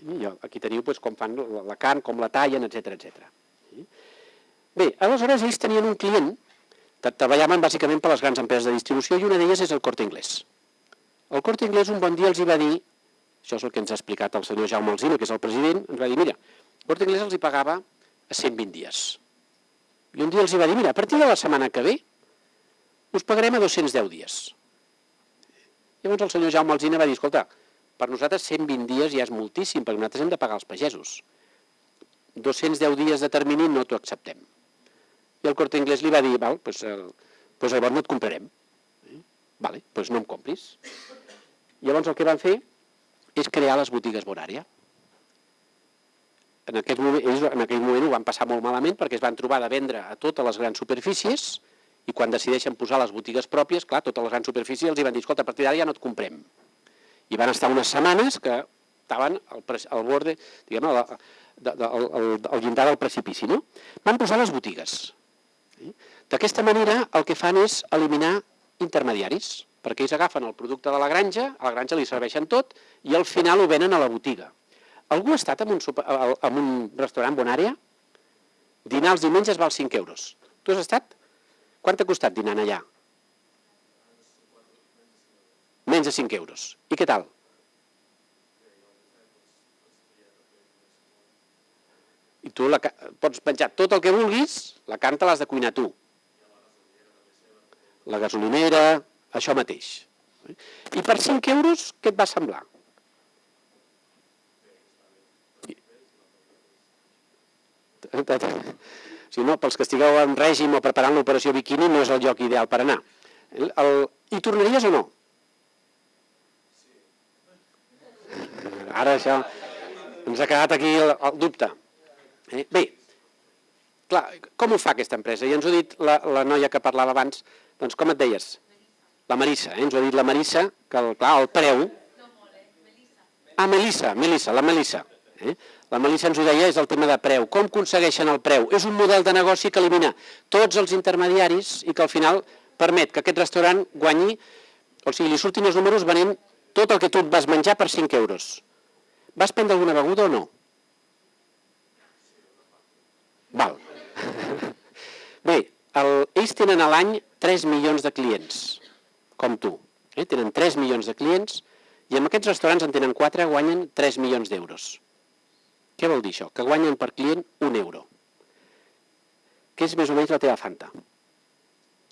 Speaker 3: I aquí teniu doncs, com fan la carn, com la tallen, etc etc. Bé, aleshores ells tenien un client treballaven bàsicament per les grans empreses de distribució i una d'elles és el Corte Inglés. El Corte Inglés un bon dia els hi va dir, això és el que ens ha explicat el senyor Jaume Alzina, que és el president, ens va dir, mira, el Corte Inglés els hi pagava a 120 dies. I un dia els hi va dir, mira, a partir de la setmana que ve us pagarem a 210 dies. Llavors el senyor Jaume Alzina va dir, escolta, per nosaltres 120 dies ja és moltíssim, perquè nosaltres hem de pagar els pagesos. 210 dies de termini no t'ho acceptem. I el Corte Inglés li va dir, val, doncs, eh, doncs llavors no et comprarem. Vale, doncs no em compris. Llavors el que van fer és crear les botigues Bonària. En aquell, moment, ells en aquell moment ho van passar molt malament perquè es van trobar de vendre a totes les grans superfícies i quan decideixen posar les botigues pròpies, clar, totes les grans superfícies els van dir, escolta, a partir d'ara ja no et comprem. I van estar unes setmanes que estaven al, al borde, diguem al, al, al, llindar del precipici, no? Van posar les botigues. D'aquesta manera el que fan és eliminar intermediaris, perquè ells agafen el producte de la granja, a la granja li serveixen tot i al final ho venen a la botiga. Algú ha estat en un, super, en un restaurant Bonària? Dinar els diumenges val 5 euros. Tu has estat? Quant t'ha costat dinant allà? Menys de 5 euros. I què tal? I tu la, pots penjar tot el que vulguis, la carn te l'has de cuinar tu la gasolinera, això mateix. I per 5 euros, què et va semblar? Si no, pels que estigueu en règim o preparant l'operació biquini no és el lloc ideal per anar. El, el, hi tornaries o no? Ara això ens ha quedat aquí el, el dubte. Eh? Bé, clar, com ho fa aquesta empresa? I ens ho ha dit la, la noia que parlava abans, doncs com et deies? La Marissa, eh? ens ho ha dit la Marissa, que el, clar, el preu... Ah, Melissa, Melissa, la Melissa. Eh? La Melissa ens ho deia, és el tema de preu. Com aconsegueixen el preu? És un model de negoci que elimina tots els intermediaris i que al final permet que aquest restaurant guanyi, o sigui, li surtin els números venent tot el que tu et vas menjar per 5 euros. Vas prendre alguna beguda o no? Val. <laughs> Bé, el, ells tenen a l'any 3 milions de clients, com tu. Eh? Tenen 3 milions de clients i amb aquests restaurants en tenen 4, guanyen 3 milions d'euros. Què vol dir això? Que guanyen per client un euro. Que és més o menys la teva Fanta.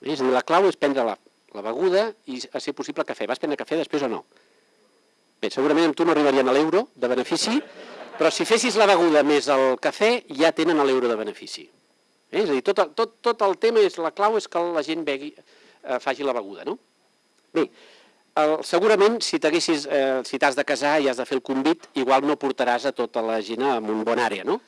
Speaker 3: És a dir, la clau és prendre la, la beguda i, a ser possible, cafè. Vas prendre cafè després o no? Bé, segurament amb tu no arribarien a l'euro de benefici, però si fessis la beguda més el cafè, ja tenen l'euro de benefici. Eh? És a dir, tot, el, tot, tot el tema, és la clau és que la gent begui, eh, faci la beguda, no? Bé, el, segurament si t'haguessis, eh, si t'has de casar i has de fer el convit, igual no portaràs a tota la gent en un bon àrea, no?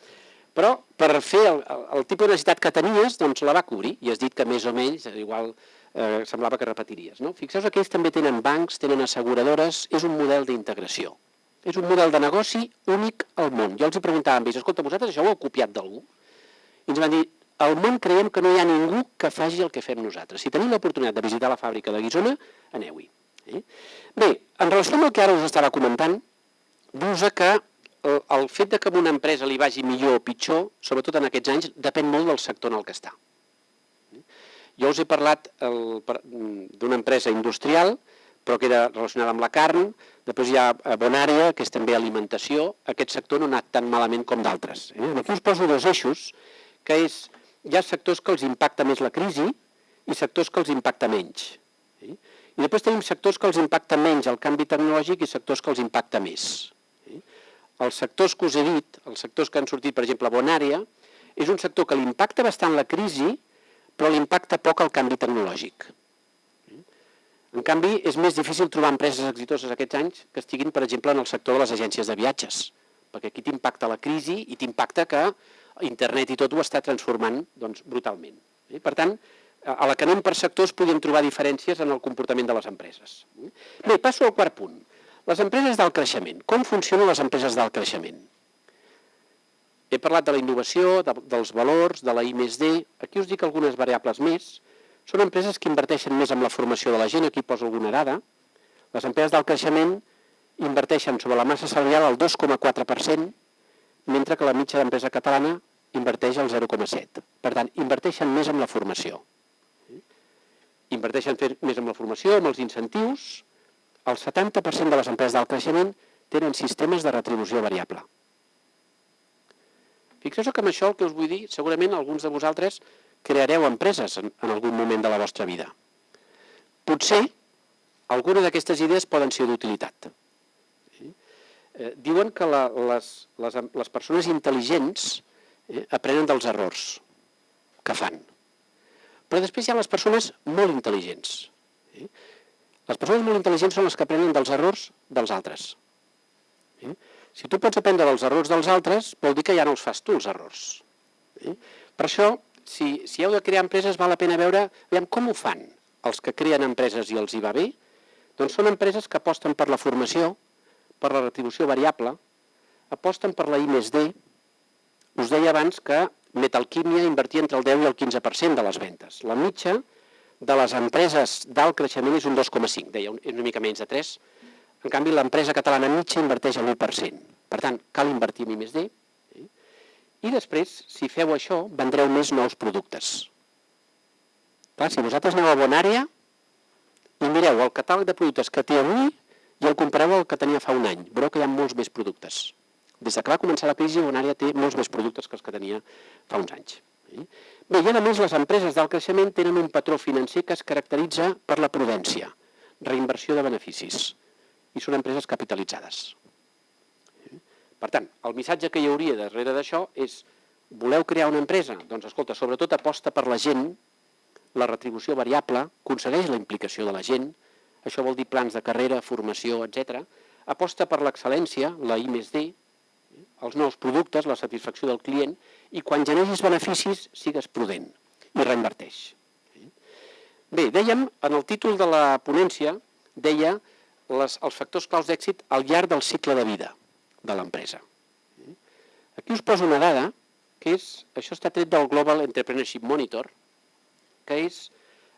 Speaker 3: Però per fer el, el, tipus de necessitat que tenies, doncs la va cobrir i has dit que més o menys, igual eh, semblava que repetiries. No? Fixeu-vos que ells també tenen bancs, tenen asseguradores, és un model d'integració. És un model de negoci únic al món. Jo els hi preguntava amb ells, escolta, vosaltres això ho heu copiat d'algú? I ens van dir, al món creiem que no hi ha ningú que faci el que fem nosaltres. Si teniu l'oportunitat de visitar la fàbrica de Guisona, aneu-hi. Eh? Bé, en relació amb el que ara us estava comentant, dius que el, el fet de que a una empresa li vagi millor o pitjor, sobretot en aquests anys, depèn molt del sector en el que està. Jo us he parlat d'una empresa industrial, però que era relacionada amb la carn, després hi ha Bonària, que és també alimentació, aquest sector no ha anat tan malament com d'altres. Eh? Aquí us poso dos eixos, que és, hi ha sectors que els impacta més la crisi i sectors que els impacta menys. Eh? I després tenim sectors que els impacta menys el canvi tecnològic i sectors que els impacta més els sectors que us he dit, els sectors que han sortit, per exemple, Bonària, és un sector que l'impacta bastant la crisi, però l'impacta poc el canvi tecnològic. En canvi, és més difícil trobar empreses exitoses aquests anys que estiguin, per exemple, en el sector de les agències de viatges, perquè aquí t'impacta la crisi i t'impacta que internet i tot ho està transformant doncs, brutalment. Per tant, a la que anem per sectors podem trobar diferències en el comportament de les empreses. Bé, passo al quart punt. Les empreses d'alt creixement. Com funcionen les empreses d'alt creixement? He parlat de la innovació, de, dels valors, de la I més D. Aquí us dic algunes variables més. Són empreses que inverteixen més en la formació de la gent, aquí poso alguna dada. Les empreses d'alt creixement inverteixen sobre la massa salarial el 2,4%, mentre que la mitja d'empresa catalana inverteix el 0,7%. Per tant, inverteixen més en la formació. Inverteixen més en la formació, amb els incentius, el 70% de les empreses d'alt creixement tenen sistemes de retribució variable. Fixeu-vos que amb això el que us vull dir, segurament alguns de vosaltres creareu empreses en, en algun moment de la vostra vida. Potser alguna d'aquestes idees poden ser d'utilitat. Eh, diuen que la, les, les, les persones intel·ligents eh, aprenen dels errors que fan. Però després hi ha les persones molt intel·ligents. Eh? Les persones molt intel·ligents són les que aprenen dels errors dels altres. Eh? Si tu pots aprendre dels errors dels altres, vol dir que ja no els fas tu, els errors. Eh? Per això, si, si heu de crear empreses, val la pena veure com ho fan els que creen empreses i els hi va bé. Doncs són empreses que aposten per la formació, per la retribució variable, aposten per la I més D. Us deia abans que Metalquímia invertia entre el 10 i el 15% de les ventes. La mitja de les empreses d'alt creixement és un 2,5, deia, una mica menys de 3. En canvi, l'empresa catalana mitja inverteix el 1%. Per tant, cal invertir en I+D. Eh? I després, si feu això, vendreu més nous productes. Clar, si vosaltres aneu a Bonària i mireu el catàleg de productes que té avui i el compareu al que tenia fa un any, veureu que hi ha molts més productes. Des que va començar la crisi, Bonària té molts més productes que els que tenia fa uns anys. Eh? Bé, i a més les empreses d'alt creixement tenen un patró financer que es caracteritza per la prudència, reinversió de beneficis, i són empreses capitalitzades. Per tant, el missatge que hi hauria darrere d'això és voleu crear una empresa? Doncs escolta, sobretot aposta per la gent, la retribució variable, aconsegueix la implicació de la gent, això vol dir plans de carrera, formació, etc. Aposta per l'excel·lència, la I més D, els nous productes, la satisfacció del client, i quan generis beneficis sigues prudent i reinverteix. Bé, dèiem, en el títol de la ponència, deia les, els factors claus d'èxit al llarg del cicle de vida de l'empresa. Aquí us poso una dada, que és, això està tret del Global Entrepreneurship Monitor, que és,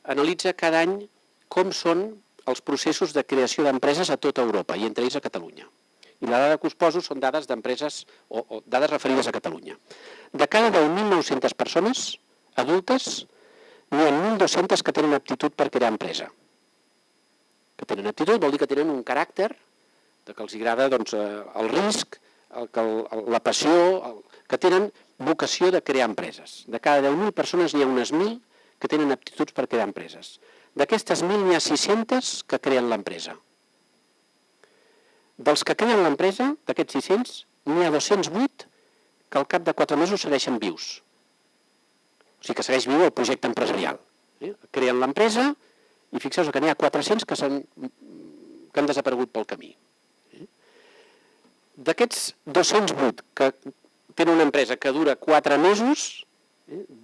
Speaker 3: analitza cada any com són els processos de creació d'empreses a tota Europa, i entre ells a Catalunya. I la dada que us poso són dades d'empreses o, o dades referides a Catalunya. De cada 10.900 persones adultes, n'hi ha 1.200 que tenen aptitud per crear empresa. Que tenen aptitud vol dir que tenen un caràcter que els agrada doncs, eh, el risc, el, el, la passió, el, que tenen vocació de crear empreses. De cada 10.000 persones n'hi ha unes 1.000 que tenen aptituds per crear empreses. D'aquestes 1.000 n'hi ha 600 que creen l'empresa. Dels que creen l'empresa, d'aquests 600, n'hi ha 208 que al cap de 4 mesos segueixen vius. O sigui que segueix viu el projecte empresarial. Creen l'empresa i fixeu-vos que n'hi ha 400 que, han, que han desaparegut pel camí. D'aquests 208 que tenen una empresa que dura 4 mesos,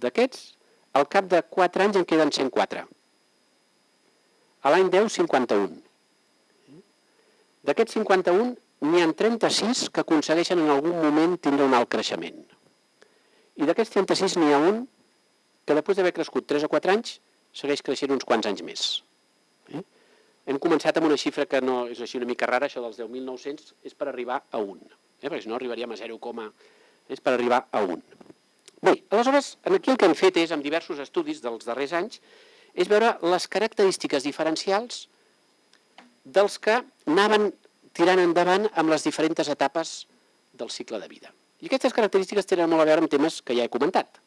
Speaker 3: d'aquests, al cap de 4 anys en queden 104. A l'any 10, 51. D'aquests 51, n'hi ha 36 que aconsegueixen en algun moment tindre un alt creixement. I d'aquests 36 n'hi ha un que després d'haver crescut 3 o 4 anys, segueix creixent uns quants anys més. Eh? Hem començat amb una xifra que no és així una mica rara, això dels 10.900, és per arribar a 1. Eh? Perquè si no arribaríem a 0, és per arribar a 1. Bé, aleshores, aquí el que hem fet és, amb diversos estudis dels darrers anys, és veure les característiques diferencials dels que anaven tirant endavant amb les diferents etapes del cicle de vida. I aquestes característiques tenen molt a veure amb temes que ja he comentat.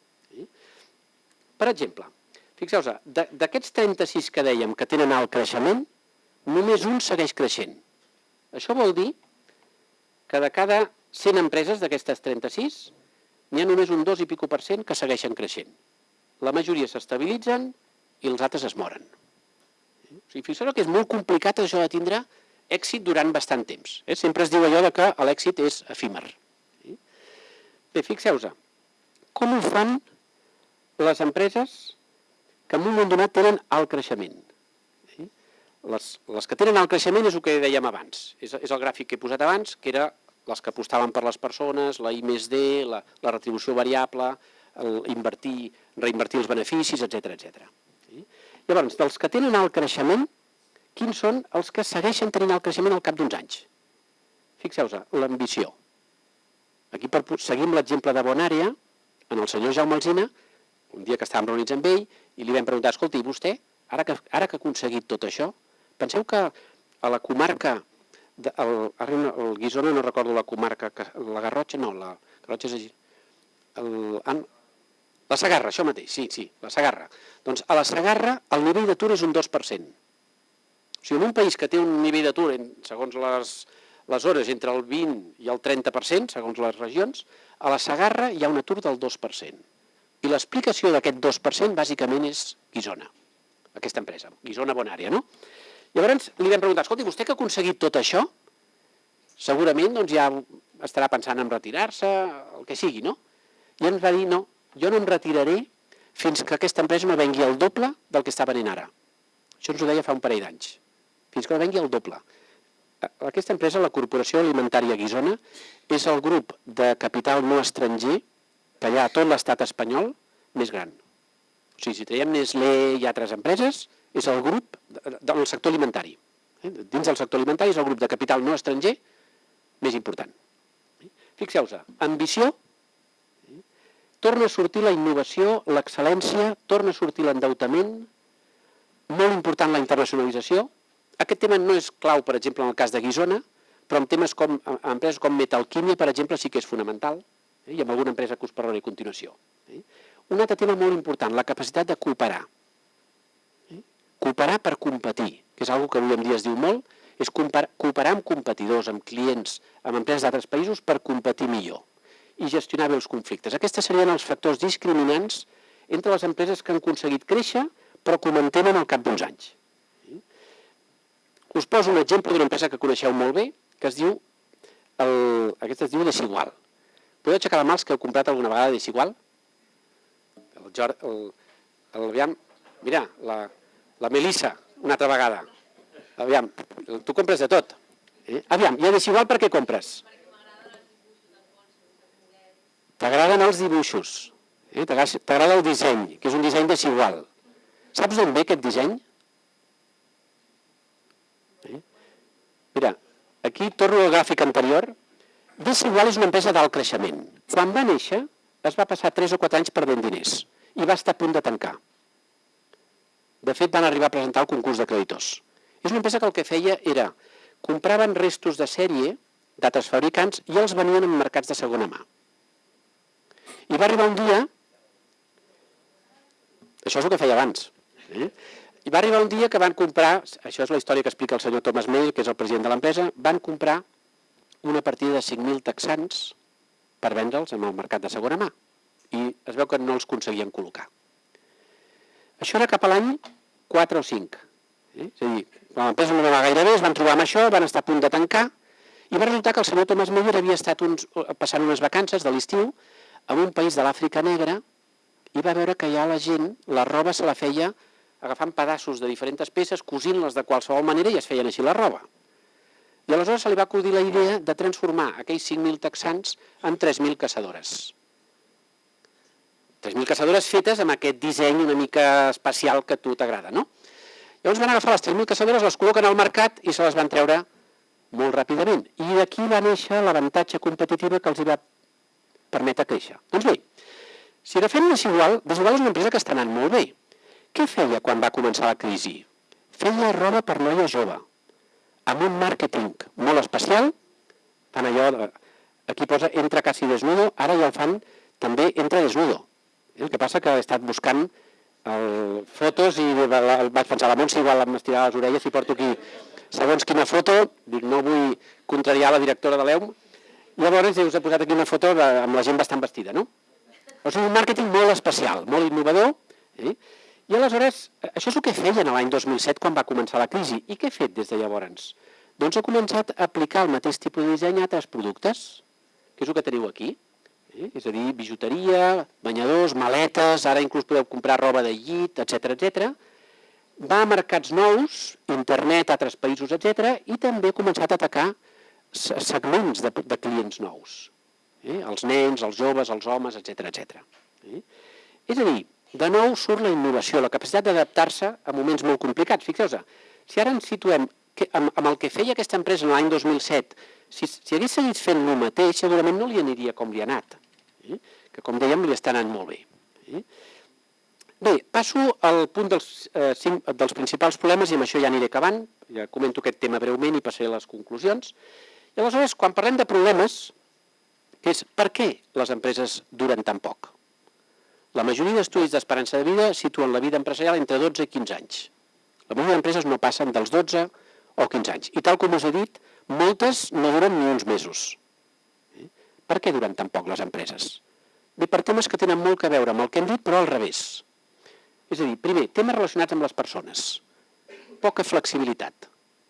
Speaker 3: Per exemple, fixeu-vos, d'aquests 36 que dèiem que tenen alt creixement, només un segueix creixent. Això vol dir que de cada 100 empreses d'aquestes 36, n'hi ha només un 2 i pico per cent que segueixen creixent. La majoria s'estabilitzen i els altres es moren. O sigui, fixeu que és molt complicat això de tindre èxit durant bastant temps. Eh? Sempre es diu allò de que l'èxit és efímer. Bé, fixeu-vos, com ho fan les empreses que en un moment donat tenen alt creixement. Les, les que tenen alt creixement és el que dèiem abans, és, és el gràfic que he posat abans, que era les que apostaven per les persones, la I més D, la, la retribució variable, el invertir, reinvertir els beneficis, etc etc. Llavors, dels que tenen alt creixement, quins són els que segueixen tenint alt creixement al cap d'uns anys? Fixeu-vos, l'ambició. Aquí per, seguim l'exemple de Bonària, en el senyor Jaume Alzina, un dia que estàvem reunits amb ell, i li vam preguntar, escolta, i vostè, ara que, ara que ha aconseguit tot això, penseu que a la comarca, de, el, el Guisona no recordo la comarca, que, la Garrotxa no, la Garrotxa és el, el, la Sagarra, això mateix, sí, sí, la Sagarra. Doncs a la Sagarra el nivell d'atur és un 2%. O sigui, en un país que té un nivell d'atur, segons les, les hores, entre el 20 i el 30%, segons les regions, a la Sagarra hi ha un atur del 2%. I l'explicació d'aquest 2% bàsicament és Guisona, aquesta empresa, Guisona Bonària, no? Llavors li vam preguntar, escolti, vostè que ha aconseguit tot això, segurament doncs, ja estarà pensant en retirar-se, el que sigui, no? I ens va dir, no, jo no em retiraré fins que aquesta empresa no vengui el doble del que està venent ara. Això ens ho deia fa un parell d'anys. Fins que no vengui el doble. Aquesta empresa, la Corporació Alimentària Guisona, és el grup de capital no estranger que hi ha a tot l'estat espanyol més gran. O sigui, si traiem Nestlé i altres empreses, és el grup del sector alimentari. Eh? Dins del sector alimentari és el grup de capital no estranger més important. Fixeu-vos, ambició, torna a sortir la innovació, l'excel·lència, torna a sortir l'endeutament, molt important la internacionalització. Aquest tema no és clau, per exemple, en el cas de Guisona, però en temes com empreses com Metalquímia, per exemple, sí que és fonamental eh, i amb alguna empresa que us parlaré a continuació. Eh. Un altre tema molt important, la capacitat de cooperar. Eh. Cooperar per competir, que és una que avui en dia es diu molt, és cooperar amb competidors, amb clients, amb empreses d'altres països per competir millor. I gestionar bé els conflictes. Aquests serien els factors discriminants entre les empreses que han aconseguit créixer però que ho mantenen al cap d'uns anys. Us poso un exemple d'una empresa que coneixeu molt bé, que es diu, el, aquesta es diu Desigual. Podeu aixecar la mà els que heu comprat alguna vegada Desigual? El, Jor, el, el, aviam, mira, la, la Melissa, una altra vegada. Aviam, tu compres de tot. Eh? Aviam, i a Desigual per què compres? T'agraden els dibuixos. Eh? T'agrada el disseny, que és un disseny desigual. Saps d'on ve aquest disseny? Eh? Mira, aquí torno al gràfic anterior. Desigual és una empresa d'alt creixement. Quan va néixer, es va passar 3 o 4 anys perdent diners i va estar a punt de tancar. De fet, van arribar a presentar el concurs de creditors. És una empresa que el que feia era compraven restos de sèrie d'altres fabricants i els venien en mercats de segona mà. I va arribar un dia, això és el que feia abans, eh? i va arribar un dia que van comprar, això és la història que explica el senyor Thomas May, que és el president de l'empresa, van comprar una partida de 5.000 texans per vendre'ls en el mercat de segona mà. I es veu que no els aconseguien col·locar. Això era cap a l'any 4 o 5. Eh? És a dir, quan l'empresa no anava gaire bé, es van trobar amb això, van estar a punt de tancar, i va resultar que el senyor Thomas Meyer havia estat uns, passant unes vacances de l'estiu en un país de l'Àfrica Negra i va veure que ja la gent, la roba se la feia agafant pedaços de diferents peces, cosint-les de qualsevol manera i es feien així la roba. I aleshores se li va acudir la idea de transformar aquells 5.000 texans en 3.000 caçadores. 3.000 caçadores fetes amb aquest disseny una mica especial que a tu t'agrada, no? Llavors van agafar les 3.000 caçadores, les col·loquen al mercat i se les van treure molt ràpidament. I d'aquí va néixer l'avantatge competitiva que els hi va permetre créixer. Doncs bé, si agafem Desigual, Desigual és una empresa que està anant molt bé. Què feia quan va començar la crisi? Feia roba per noia jove, amb un màrqueting molt especial, fan allò, de, aquí posa entra quasi desnudo, ara ja el fan també entra desnudo. El que passa que he estat buscant el, fotos i vaig pensar, la Montse igual m'estirà les orelles i porto aquí segons quina foto, dic no vull contrariar la directora de l'EUM, llavors us he posat aquí una foto de, amb la gent bastant vestida, no? Sigui, un màrqueting molt especial, molt innovador, eh? I aleshores, això és el que feien l'any 2007 quan va començar la crisi. I què he fet des de llavors? Doncs he començat a aplicar el mateix tipus de disseny a altres productes, que és el que teniu aquí. Eh? És a dir, bijuteria, banyadors, maletes, ara inclús podeu comprar roba de llit, etc etc. Va a mercats nous, internet, altres països, etc. I també ha començat a atacar segments de, de clients nous. Eh? Els nens, els joves, els homes, etc etc. Eh? És a dir, de nou surt la innovació, la capacitat d'adaptar-se a moments molt complicats. Fixeu-vos, si ara ens situem que, amb, amb el que feia aquesta empresa en l'any 2007, si, si hagués seguit fent el mateix, segurament no li aniria com li ha anat, eh? que com dèiem li està anant molt bé. Eh? Bé, passo al punt dels, eh, cinc, dels principals problemes i amb això ja aniré acabant, ja comento aquest tema breument i passaré a les conclusions. Aleshores, quan parlem de problemes, és per què les empreses duren tan poc? La majoria d'estudis d'esperança de vida situen la vida empresarial entre 12 i 15 anys. La majoria d'empreses no passen dels 12 o 15 anys. I tal com us he dit, moltes no duren ni uns mesos. Eh? Per què duren tan poc les empreses? Bé, per temes que tenen molt que veure amb el que hem dit, però al revés. És a dir, primer, temes relacionats amb les persones. Poca flexibilitat.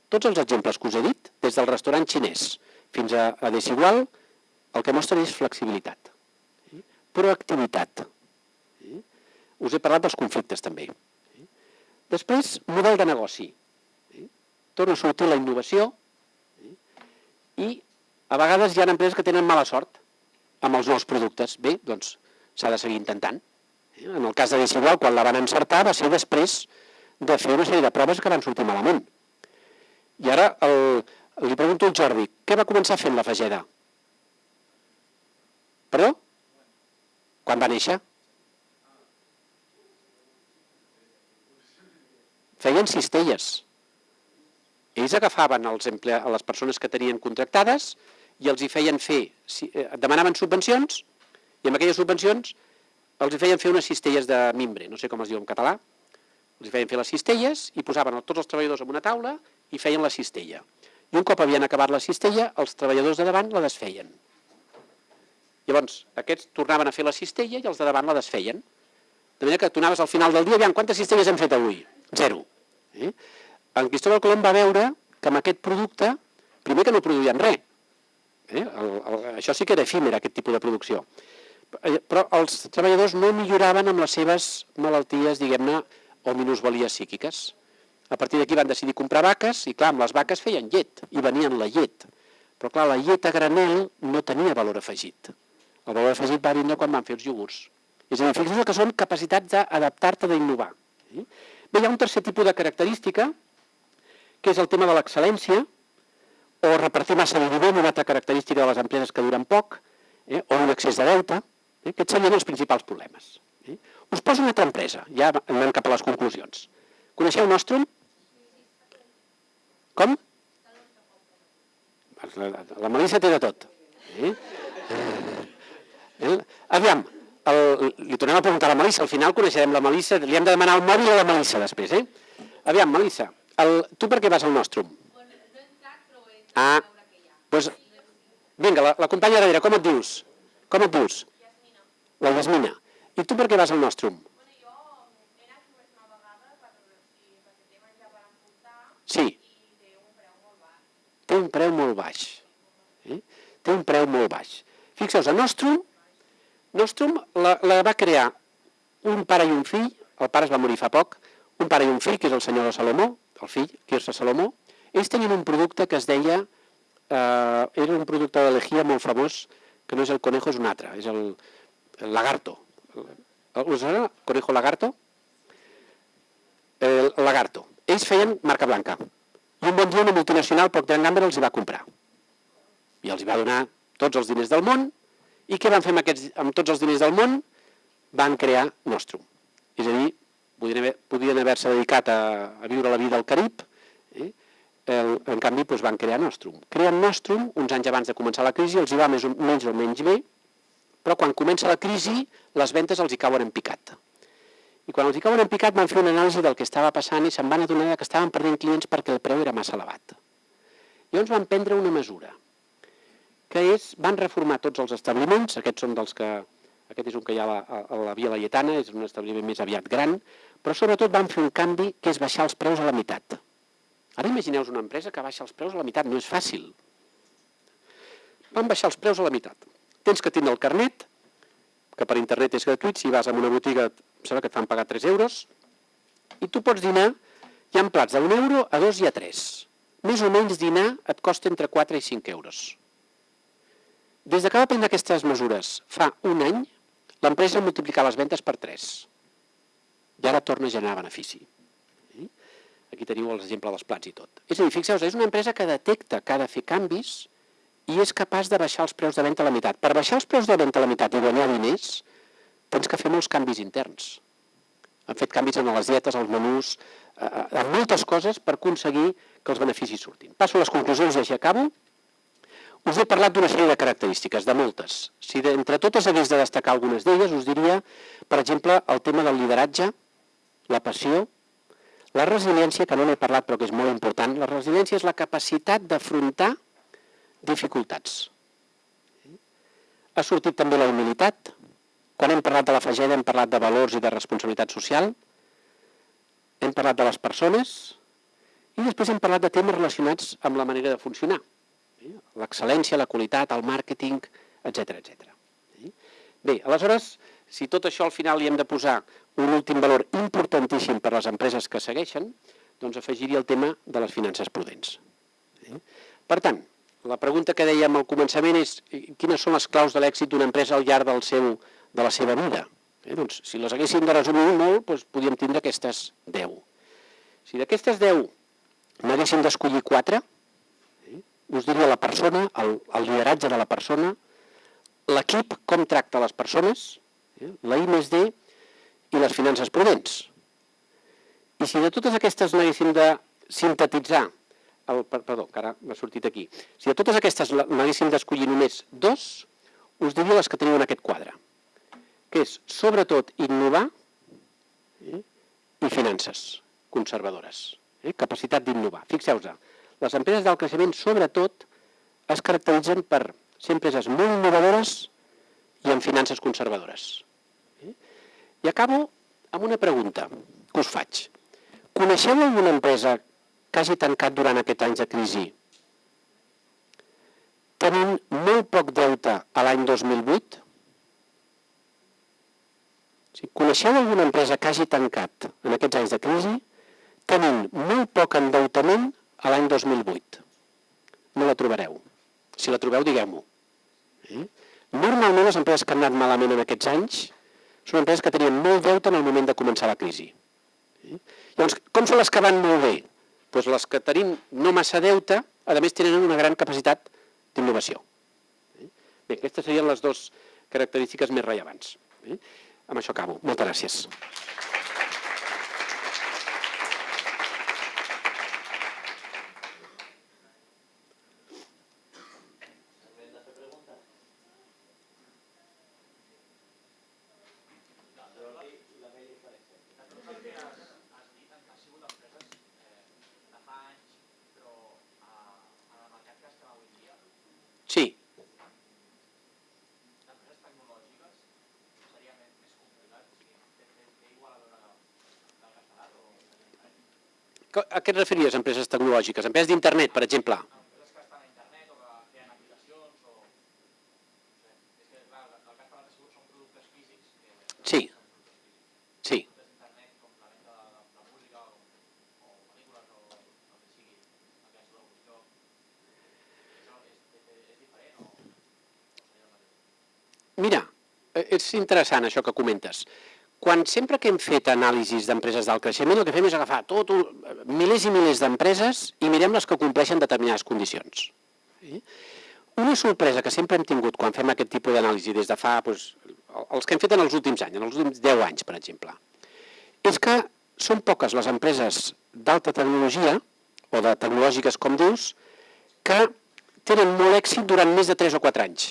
Speaker 3: Tots els exemples que us he dit, des del restaurant xinès fins a, a Desigual, el que mostren és flexibilitat. Proactivitat us he parlat dels conflictes també. Després, model de negoci. Torna a sortir la innovació i a vegades hi ha empreses que tenen mala sort amb els nous productes. Bé, doncs s'ha de seguir intentant. En el cas de Desigual, quan la van encertar, va ser després de fer una sèrie de proves que van sortir malament. I ara el, li pregunto al Jordi, què va començar fent la Fageda? Perdó? Quan va néixer? feien cistelles. Ells agafaven els emple... les persones que tenien contractades i els hi feien fer, eh, demanaven subvencions i amb aquelles subvencions els hi feien fer unes cistelles de mimbre, no sé com es diu en català, els hi feien fer les cistelles i posaven tots els treballadors en una taula i feien la cistella. I un cop havien acabat la cistella, els treballadors de davant la desfeien. Llavors, aquests tornaven a fer la cistella i els de davant la desfeien. De manera que tu anaves al final del dia, aviam, quantes cistelles hem fet avui? Zero. Eh? En Cristóbal Colom va veure que amb aquest producte, primer que no produïen res, eh? el, el, això sí que era efímer, aquest tipus de producció, Eh, però els treballadors no milloraven amb les seves malalties, diguem-ne, o minusvalies psíquiques. A partir d'aquí van decidir comprar vaques i, clar, amb les vaques feien llet i venien la llet. Però, clar, la llet a granel no tenia valor afegit. El valor afegit va vindre quan van fer els iogurts. És a dir, fixeu que són capacitats d'adaptar-te, d'innovar. Eh? Bé, hi ha un tercer tipus de característica, que és el tema de l'excel·lència, o repartir massa dividend, una altra característica de les empreses que duren poc, eh? o un excés de deute. Eh? Aquests serien els principals problemes. Eh? Us poso una altra empresa, ja anem cap a les conclusions. Coneixeu Nostrum? Com? La, la Melissa té de tot. Eh? Eh? Aviam, el, li tornem a preguntar a la Melissa, al final coneixerem la Melissa, li hem de demanar el mòbil a la Melissa després, eh? Aviam, Melissa, el, tu per què vas al Nostrum?
Speaker 4: Bueno, no he entrat, però he
Speaker 3: Ah, doncs, vinga, la, la companya darrere, com et dius? Com et dius? La Yasmina. I tu per què vas al Nostrum?
Speaker 4: Bueno, jo he anat només una vegada per, si, perquè té menjar per emportar
Speaker 3: Sí,
Speaker 4: i té un preu molt baix.
Speaker 3: Té un preu molt baix. Eh? Té un preu molt baix. Fixeu-vos, a Nostrum, Nostrum la, la va crear un pare i un fill, el pare es va morir fa poc, un pare i un fill, que és el senyor de Salomó, el fill, Quirze Salomó, ells tenien un producte que es deia, eh, era un producte de molt famós, que no és el conejo, és un altre, és el, el lagarto. El, us sona? Conejo lagarto? El lagarto. Ells feien marca blanca. I un bon dia una multinacional, Procter Gamble, els hi va comprar. I els hi va donar tots els diners del món. I què van fer amb, aquests, amb tots els diners del món? Van crear Nostrum. És a dir, podien haver- haver-se dedicat a, a viure la vida al Carib, eh? el, en canvi doncs, van crear Nostrum. Creen Nostrum uns anys abans de començar la crisi, els hi va més o menys o menys bé, però quan comença la crisi les ventes els hi cauen en picat. I quan els hi cauen en picat van fer una anàlisi del que estava passant i se'n van adonar que estaven perdent clients perquè el preu era massa elevat. Llavors van prendre una mesura, que és, van reformar tots els establiments, aquests són dels que, aquest és un que hi ha a la, a la Via Laietana, és un establiment més aviat gran, però sobretot van fer un canvi que és baixar els preus a la meitat. Ara imagineu una empresa que baixa els preus a la meitat, no és fàcil. Van baixar els preus a la meitat. Tens que tindre el carnet, que per internet és gratuït, si vas a una botiga em sembla que et fan pagar 3 euros, i tu pots dinar, hi ha plats d'un euro a dos i a tres. Més o menys dinar et costa entre 4 i 5 euros. Des de que va prendre aquestes mesures fa un any, l'empresa ha multiplicat les ventes per 3. I ara torna a generar benefici. Eh? Aquí teniu l'exemple dels plats i tot. És a dir, fixeu-vos, és una empresa que detecta que ha de fer canvis i és capaç de baixar els preus de venda a la meitat. Per baixar els preus de venda a la meitat i guanyar diners, tens que fer molts canvis interns. Han fet canvis en les dietes, als menús, eh, en moltes coses per aconseguir que els beneficis surtin. Passo a les conclusions i així acabo. Us he parlat d'una sèrie de característiques, de moltes. Si de, entre totes hagués de destacar algunes d'elles, us diria, per exemple, el tema del lideratge, la passió, la resiliència, que no n'he parlat però que és molt important. La resiliència és la capacitat d'afrontar dificultats. Ha sortit també la humilitat. Quan hem parlat de la fageda hem parlat de valors i de responsabilitat social. Hem parlat de les persones i després hem parlat de temes relacionats amb la manera de funcionar. Eh? L'excel·lència, la qualitat, el màrqueting, etc etc. Bé, aleshores, si tot això al final hi hem de posar un últim valor importantíssim per a les empreses que segueixen, doncs afegiria el tema de les finances prudents. Eh? Per tant, la pregunta que dèiem al començament és eh, quines són les claus de l'èxit d'una empresa al llarg del seu, de la seva vida? Eh? Doncs, si les haguéssim de resumir molt, doncs podríem tindre aquestes 10. Si d'aquestes 10 n'haguéssim d'escollir 4, eh? us diria la persona, el, el lideratge de la persona, l'equip, com tracta les persones, eh? la I més D i les finances prudents. I si de totes aquestes n'haguéssim de sintetitzar, el, perdó, que ara m'ha sortit aquí, si de totes aquestes n'haguéssim d'escollir només dos, us diria les que teniu en aquest quadre, que és sobretot innovar eh, i finances conservadores, eh, capacitat d'innovar. Fixeu-vos, les empreses del creixement sobretot es caracteritzen per ser empreses molt innovadores amb finances conservadores. Eh? I acabo amb una pregunta que us faig. Coneixeu alguna empresa que hagi tancat durant aquests anys de crisi tenint molt poc deute a l'any 2008? Si coneixeu alguna empresa que hagi tancat en aquests anys de crisi tenint molt poc endeutament a l'any 2008? No la trobareu. Si la trobeu, digueu-m'ho. Eh? Normalment les empreses que han anat malament en aquests anys són empreses que tenien molt deute en el moment de començar la crisi. Eh? Llavors, com són les que van molt bé? Doncs les que tenim no massa deute, a més tenen una gran capacitat d'innovació. Eh? Bé, aquestes serien les dues característiques més rellevants. Eh? Amb això acabo. Moltes gràcies. Sí. Co- A què et referies, empreses tecnològiques? Empreses d'internet, per exemple? Sí. Sí. Mira, eh, és interessant això que comentes. Quan sempre que hem fet anàlisis d'empreses d'alt creixement, el que fem és agafar tot un, milers i milers d'empreses i mirem les que compleixen determinades condicions. Sí? Una sorpresa que sempre hem tingut quan fem aquest tipus d'anàlisi des de fa, doncs, els que hem fet en els últims anys, en els últims 10 anys, per exemple, és que són poques les empreses d'alta tecnologia, o de tecnològiques com dius, que tenen molt èxit durant més de 3 o 4 anys.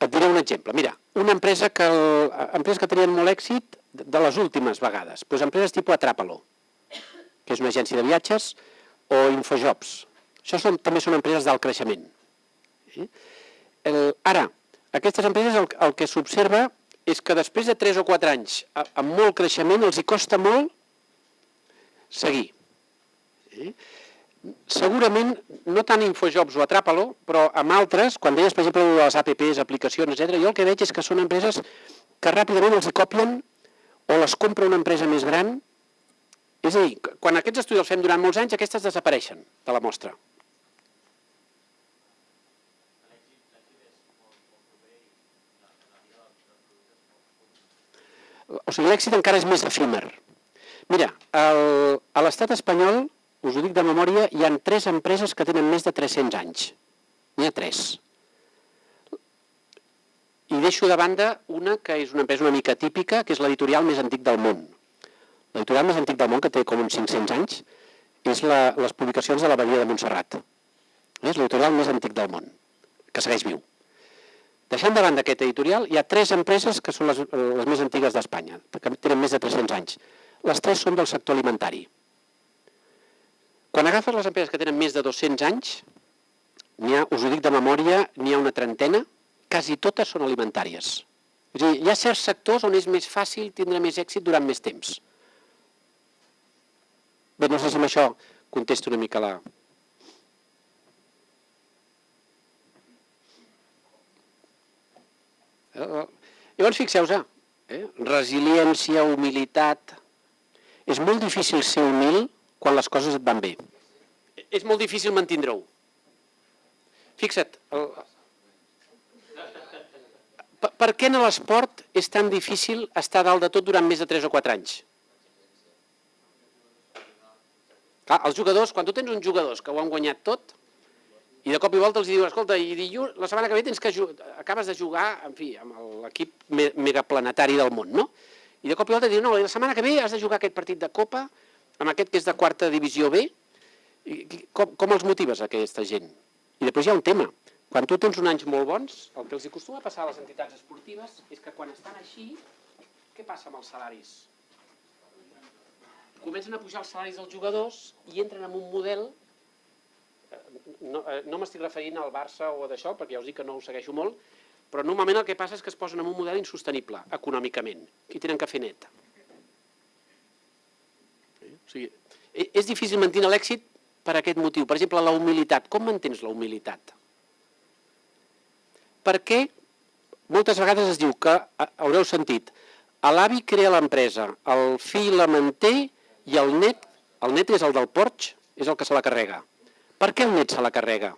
Speaker 3: Et diré un exemple. Mira, una empresa que, el, empreses que tenien molt èxit de les últimes vegades, doncs empreses tipus Atrapalo, que és una agència de viatges, o Infojobs. Això són, també són empreses d'alt creixement. Eh? El, ara, aquestes empreses el, el que s'observa és que després de 3 o 4 anys amb molt creixement els hi costa molt seguir. Eh? Segurament, no tant Infojobs o Atrapalo, però amb altres, quan deies, per exemple, les APPs, aplicacions, etc., jo el que veig és que són empreses que ràpidament els copien o les compra una empresa més gran. És a dir, quan aquests estudis els fem durant molts anys, aquestes desapareixen de la mostra. O sigui, l'èxit encara és més efímer. Mira, el, a l'estat espanyol, us ho dic de memòria, hi han tres empreses que tenen més de 300 anys. N'hi ha tres. I deixo de banda una que és una empresa una mica típica, que és l'editorial més antic del món. L'editorial més antic del món, que té com uns 500 anys, és la, les publicacions de la Badia de Montserrat. És l'editorial més antic del món, que segueix viu. Deixant de banda aquest editorial, hi ha tres empreses que són les, les més antigues d'Espanya, que tenen més de 300 anys. Les tres són del sector alimentari. Quan agafes les empreses que tenen més de 200 anys, ha, us ho dic de memòria, n'hi ha una trentena, quasi totes són alimentàries. És dir, hi ha certs sectors on és més fàcil tindre més èxit durant més temps. Bé, no sé si amb això contesto una mica la... Eh, Llavors, fixeu-vos, eh? resiliència, humilitat... És molt difícil ser humil quan les coses et van bé. És molt difícil mantindre-ho. Fixa't, el... per, per què en l'esport és tan difícil estar dalt de tot durant més de 3 o 4 anys? Clar, els jugadors, quan tu tens uns jugadors que ho han guanyat tot, i de cop i volta els diuen, escolta, i dilluns, la setmana que ve tens que acabes de jugar, en fi, amb l'equip me megaplanetari del món, no? I de cop i volta diuen, no, la setmana que ve has de jugar aquest partit de Copa, amb aquest que és de quarta divisió B, com, com els motives aquesta gent? I després hi ha un tema. Quan tu tens uns anys molt bons, el que els acostuma a passar a les entitats esportives és que quan estan així, què passa amb els salaris? Comencen a pujar els salaris dels jugadors i entren en un model no, eh, no m'estic referint al Barça o d'això, perquè ja us dic que no ho segueixo molt, però normalment el que passa és que es posen en un model insostenible, econòmicament, i tenen que fer net. O sigui, e- és difícil mantenir l'èxit per aquest motiu. Per exemple, la humilitat. Com mantens la humilitat? Perquè moltes vegades es diu que, haureu sentit, l'avi crea l'empresa, el fill la manté i el net, el net és el del porx, és el que se la carrega. Per què el net se la carrega?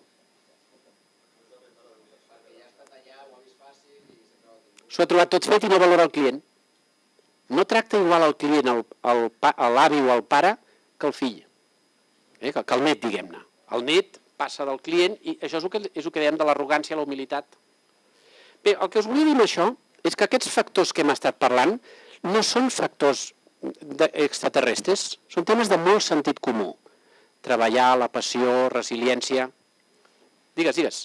Speaker 3: S'ho ha trobat tot fet i no valora el client. No tracta igual el client, l'avi o el pare, que el fill. Eh? Que, que el net, diguem-ne. El net passa del client i això és el que, és el que dèiem de l'arrogància, la humilitat. Bé, el que us volia dir amb això és que aquests factors que hem estat parlant no són factors extraterrestres, són temes de molt sentit comú. Treballar, la passió, resiliència... Digues, digues.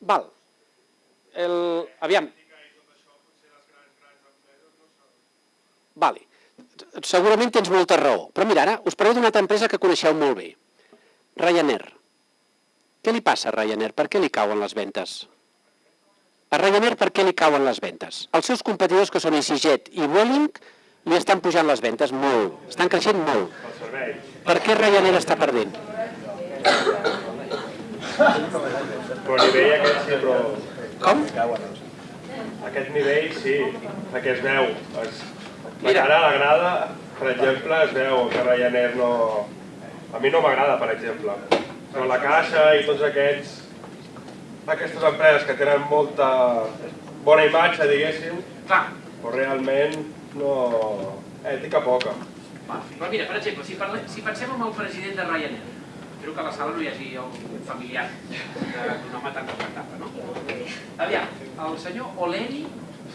Speaker 3: Val. El, aviam. Vale. Segurament tens molta raó. Però mira, ara us parlo d'una altra empresa que coneixeu molt bé. Ryanair. Què li passa a Ryanair? Per què li cauen les ventes? A Ryanair per què li cauen les ventes? Els seus competidors, que són EasyJet i Vueling, li estan pujant les ventes molt. Estan creixent molt. Per què Ryanair està perdent?
Speaker 5: Però a nivell aquest sí, però
Speaker 3: Com?
Speaker 5: aquest nivell sí, perquè es veu. Es, la
Speaker 3: Mira.
Speaker 5: cara a la grada, per exemple, es veu que Ryanair no... A mi no m'agrada, per exemple. Però la Caixa i tots aquests... Aquestes empreses que tenen molta bona imatge, diguéssim, però realment no... Ètica poca.
Speaker 6: va, però mira, per exemple, si, parlem, si pensem en el president de Ryanair, espero que a la sala no hi hagi el familiar d'un home tan respectable, no? Aviam, el senyor Oleri,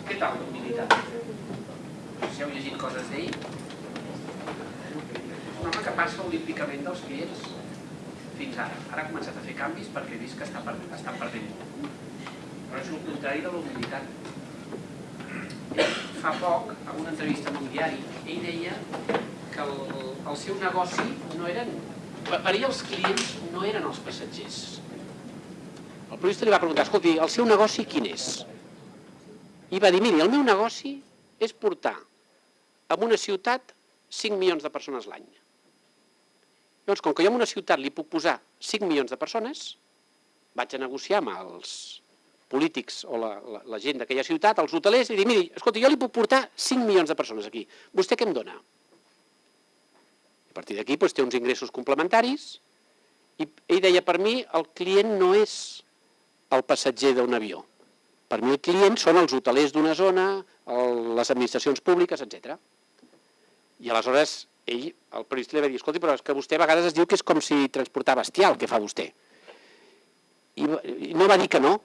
Speaker 6: què tal d'humilitat? No sé si heu llegit coses d'ell. Un home que passa olímpicament dels clients fins ara. Ara ha començat a fer canvis perquè he vist que està, per, està perdent. Però és el contrari de la humilitat. Ell, fa poc, en una entrevista amb un diari, ell deia que el, el seu negoci no eren... Ell els clients no eren els passatgers.
Speaker 3: El periodista li va preguntar, escolti, el seu negoci quin és? I va dir, miri, el meu negoci és portar a una ciutat 5 milions de persones l'any. Llavors, com que jo en una ciutat li puc posar 5 milions de persones, vaig a negociar amb els polítics o la, la, la gent d'aquella ciutat, els hotelers, i dir, miri, escolta, jo li puc portar 5 milions de persones aquí. Vostè què em dona? A partir d'aquí doncs, té uns ingressos complementaris i ell deia, per mi el client no és el passatger d'un avió. Per mi el client són els hotelers d'una zona, el, les administracions públiques, etc. I aleshores ell, el periodista li va dir, escolti, però és que vostè a vegades es diu que és com si transportar bestiar el que fa vostè. I, i no va dir que no.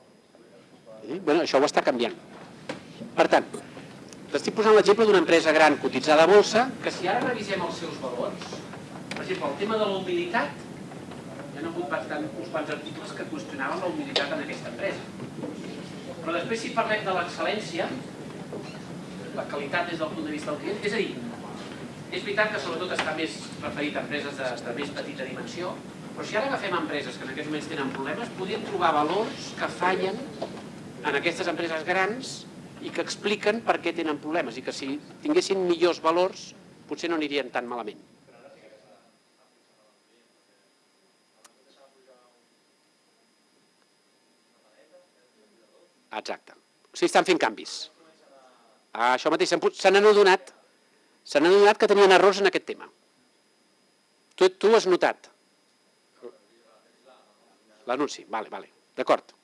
Speaker 3: Eh? Bueno, això ho està canviant. Per tant, t'estic posant l'exemple d'una empresa gran cotitzada a bolsa
Speaker 6: Que si ara revisem els seus valors, per exemple, el tema de la humilitat, hi ha hagut bastant, uns quants articles que qüestionaven la humilitat en aquesta empresa. Però després, si parlem de l'excel·lència, la qualitat des del punt de vista del client, és a dir, és veritat que sobretot està més referit a empreses de, de més petita dimensió, però si ara agafem empreses que en aquests moments tenen problemes, podríem trobar valors que fallen en aquestes empreses grans i que expliquen per què tenen problemes i que si tinguessin millors valors potser no anirien tan malament. Exacte. O sigui, estan fent canvis. Això mateix, se n'han adonat, adonat que tenien errors en aquest tema. Tu, tu has notat? L'anunci, vale, vale, d'acord.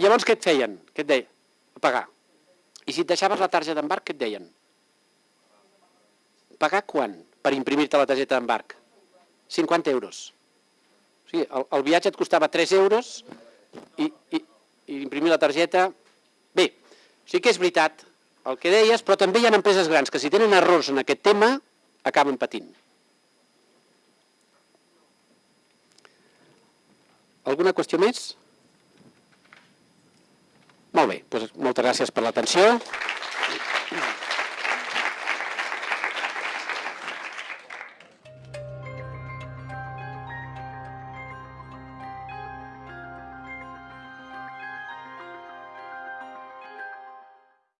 Speaker 6: I llavors què et feien? Què et deien? Pagar. I si et deixaves la targeta d'embarc, què et deien? Pagar quan? Per imprimir-te la targeta d'embarc.
Speaker 3: 50 euros. O sigui, el, el viatge et costava 3 euros i, i, i imprimir la targeta... Bé, sí que és veritat el que deies, però també hi ha empreses grans que si tenen errors en aquest tema acaben patint. Alguna qüestió més? Molt bé, doncs moltes gràcies per l'atenció.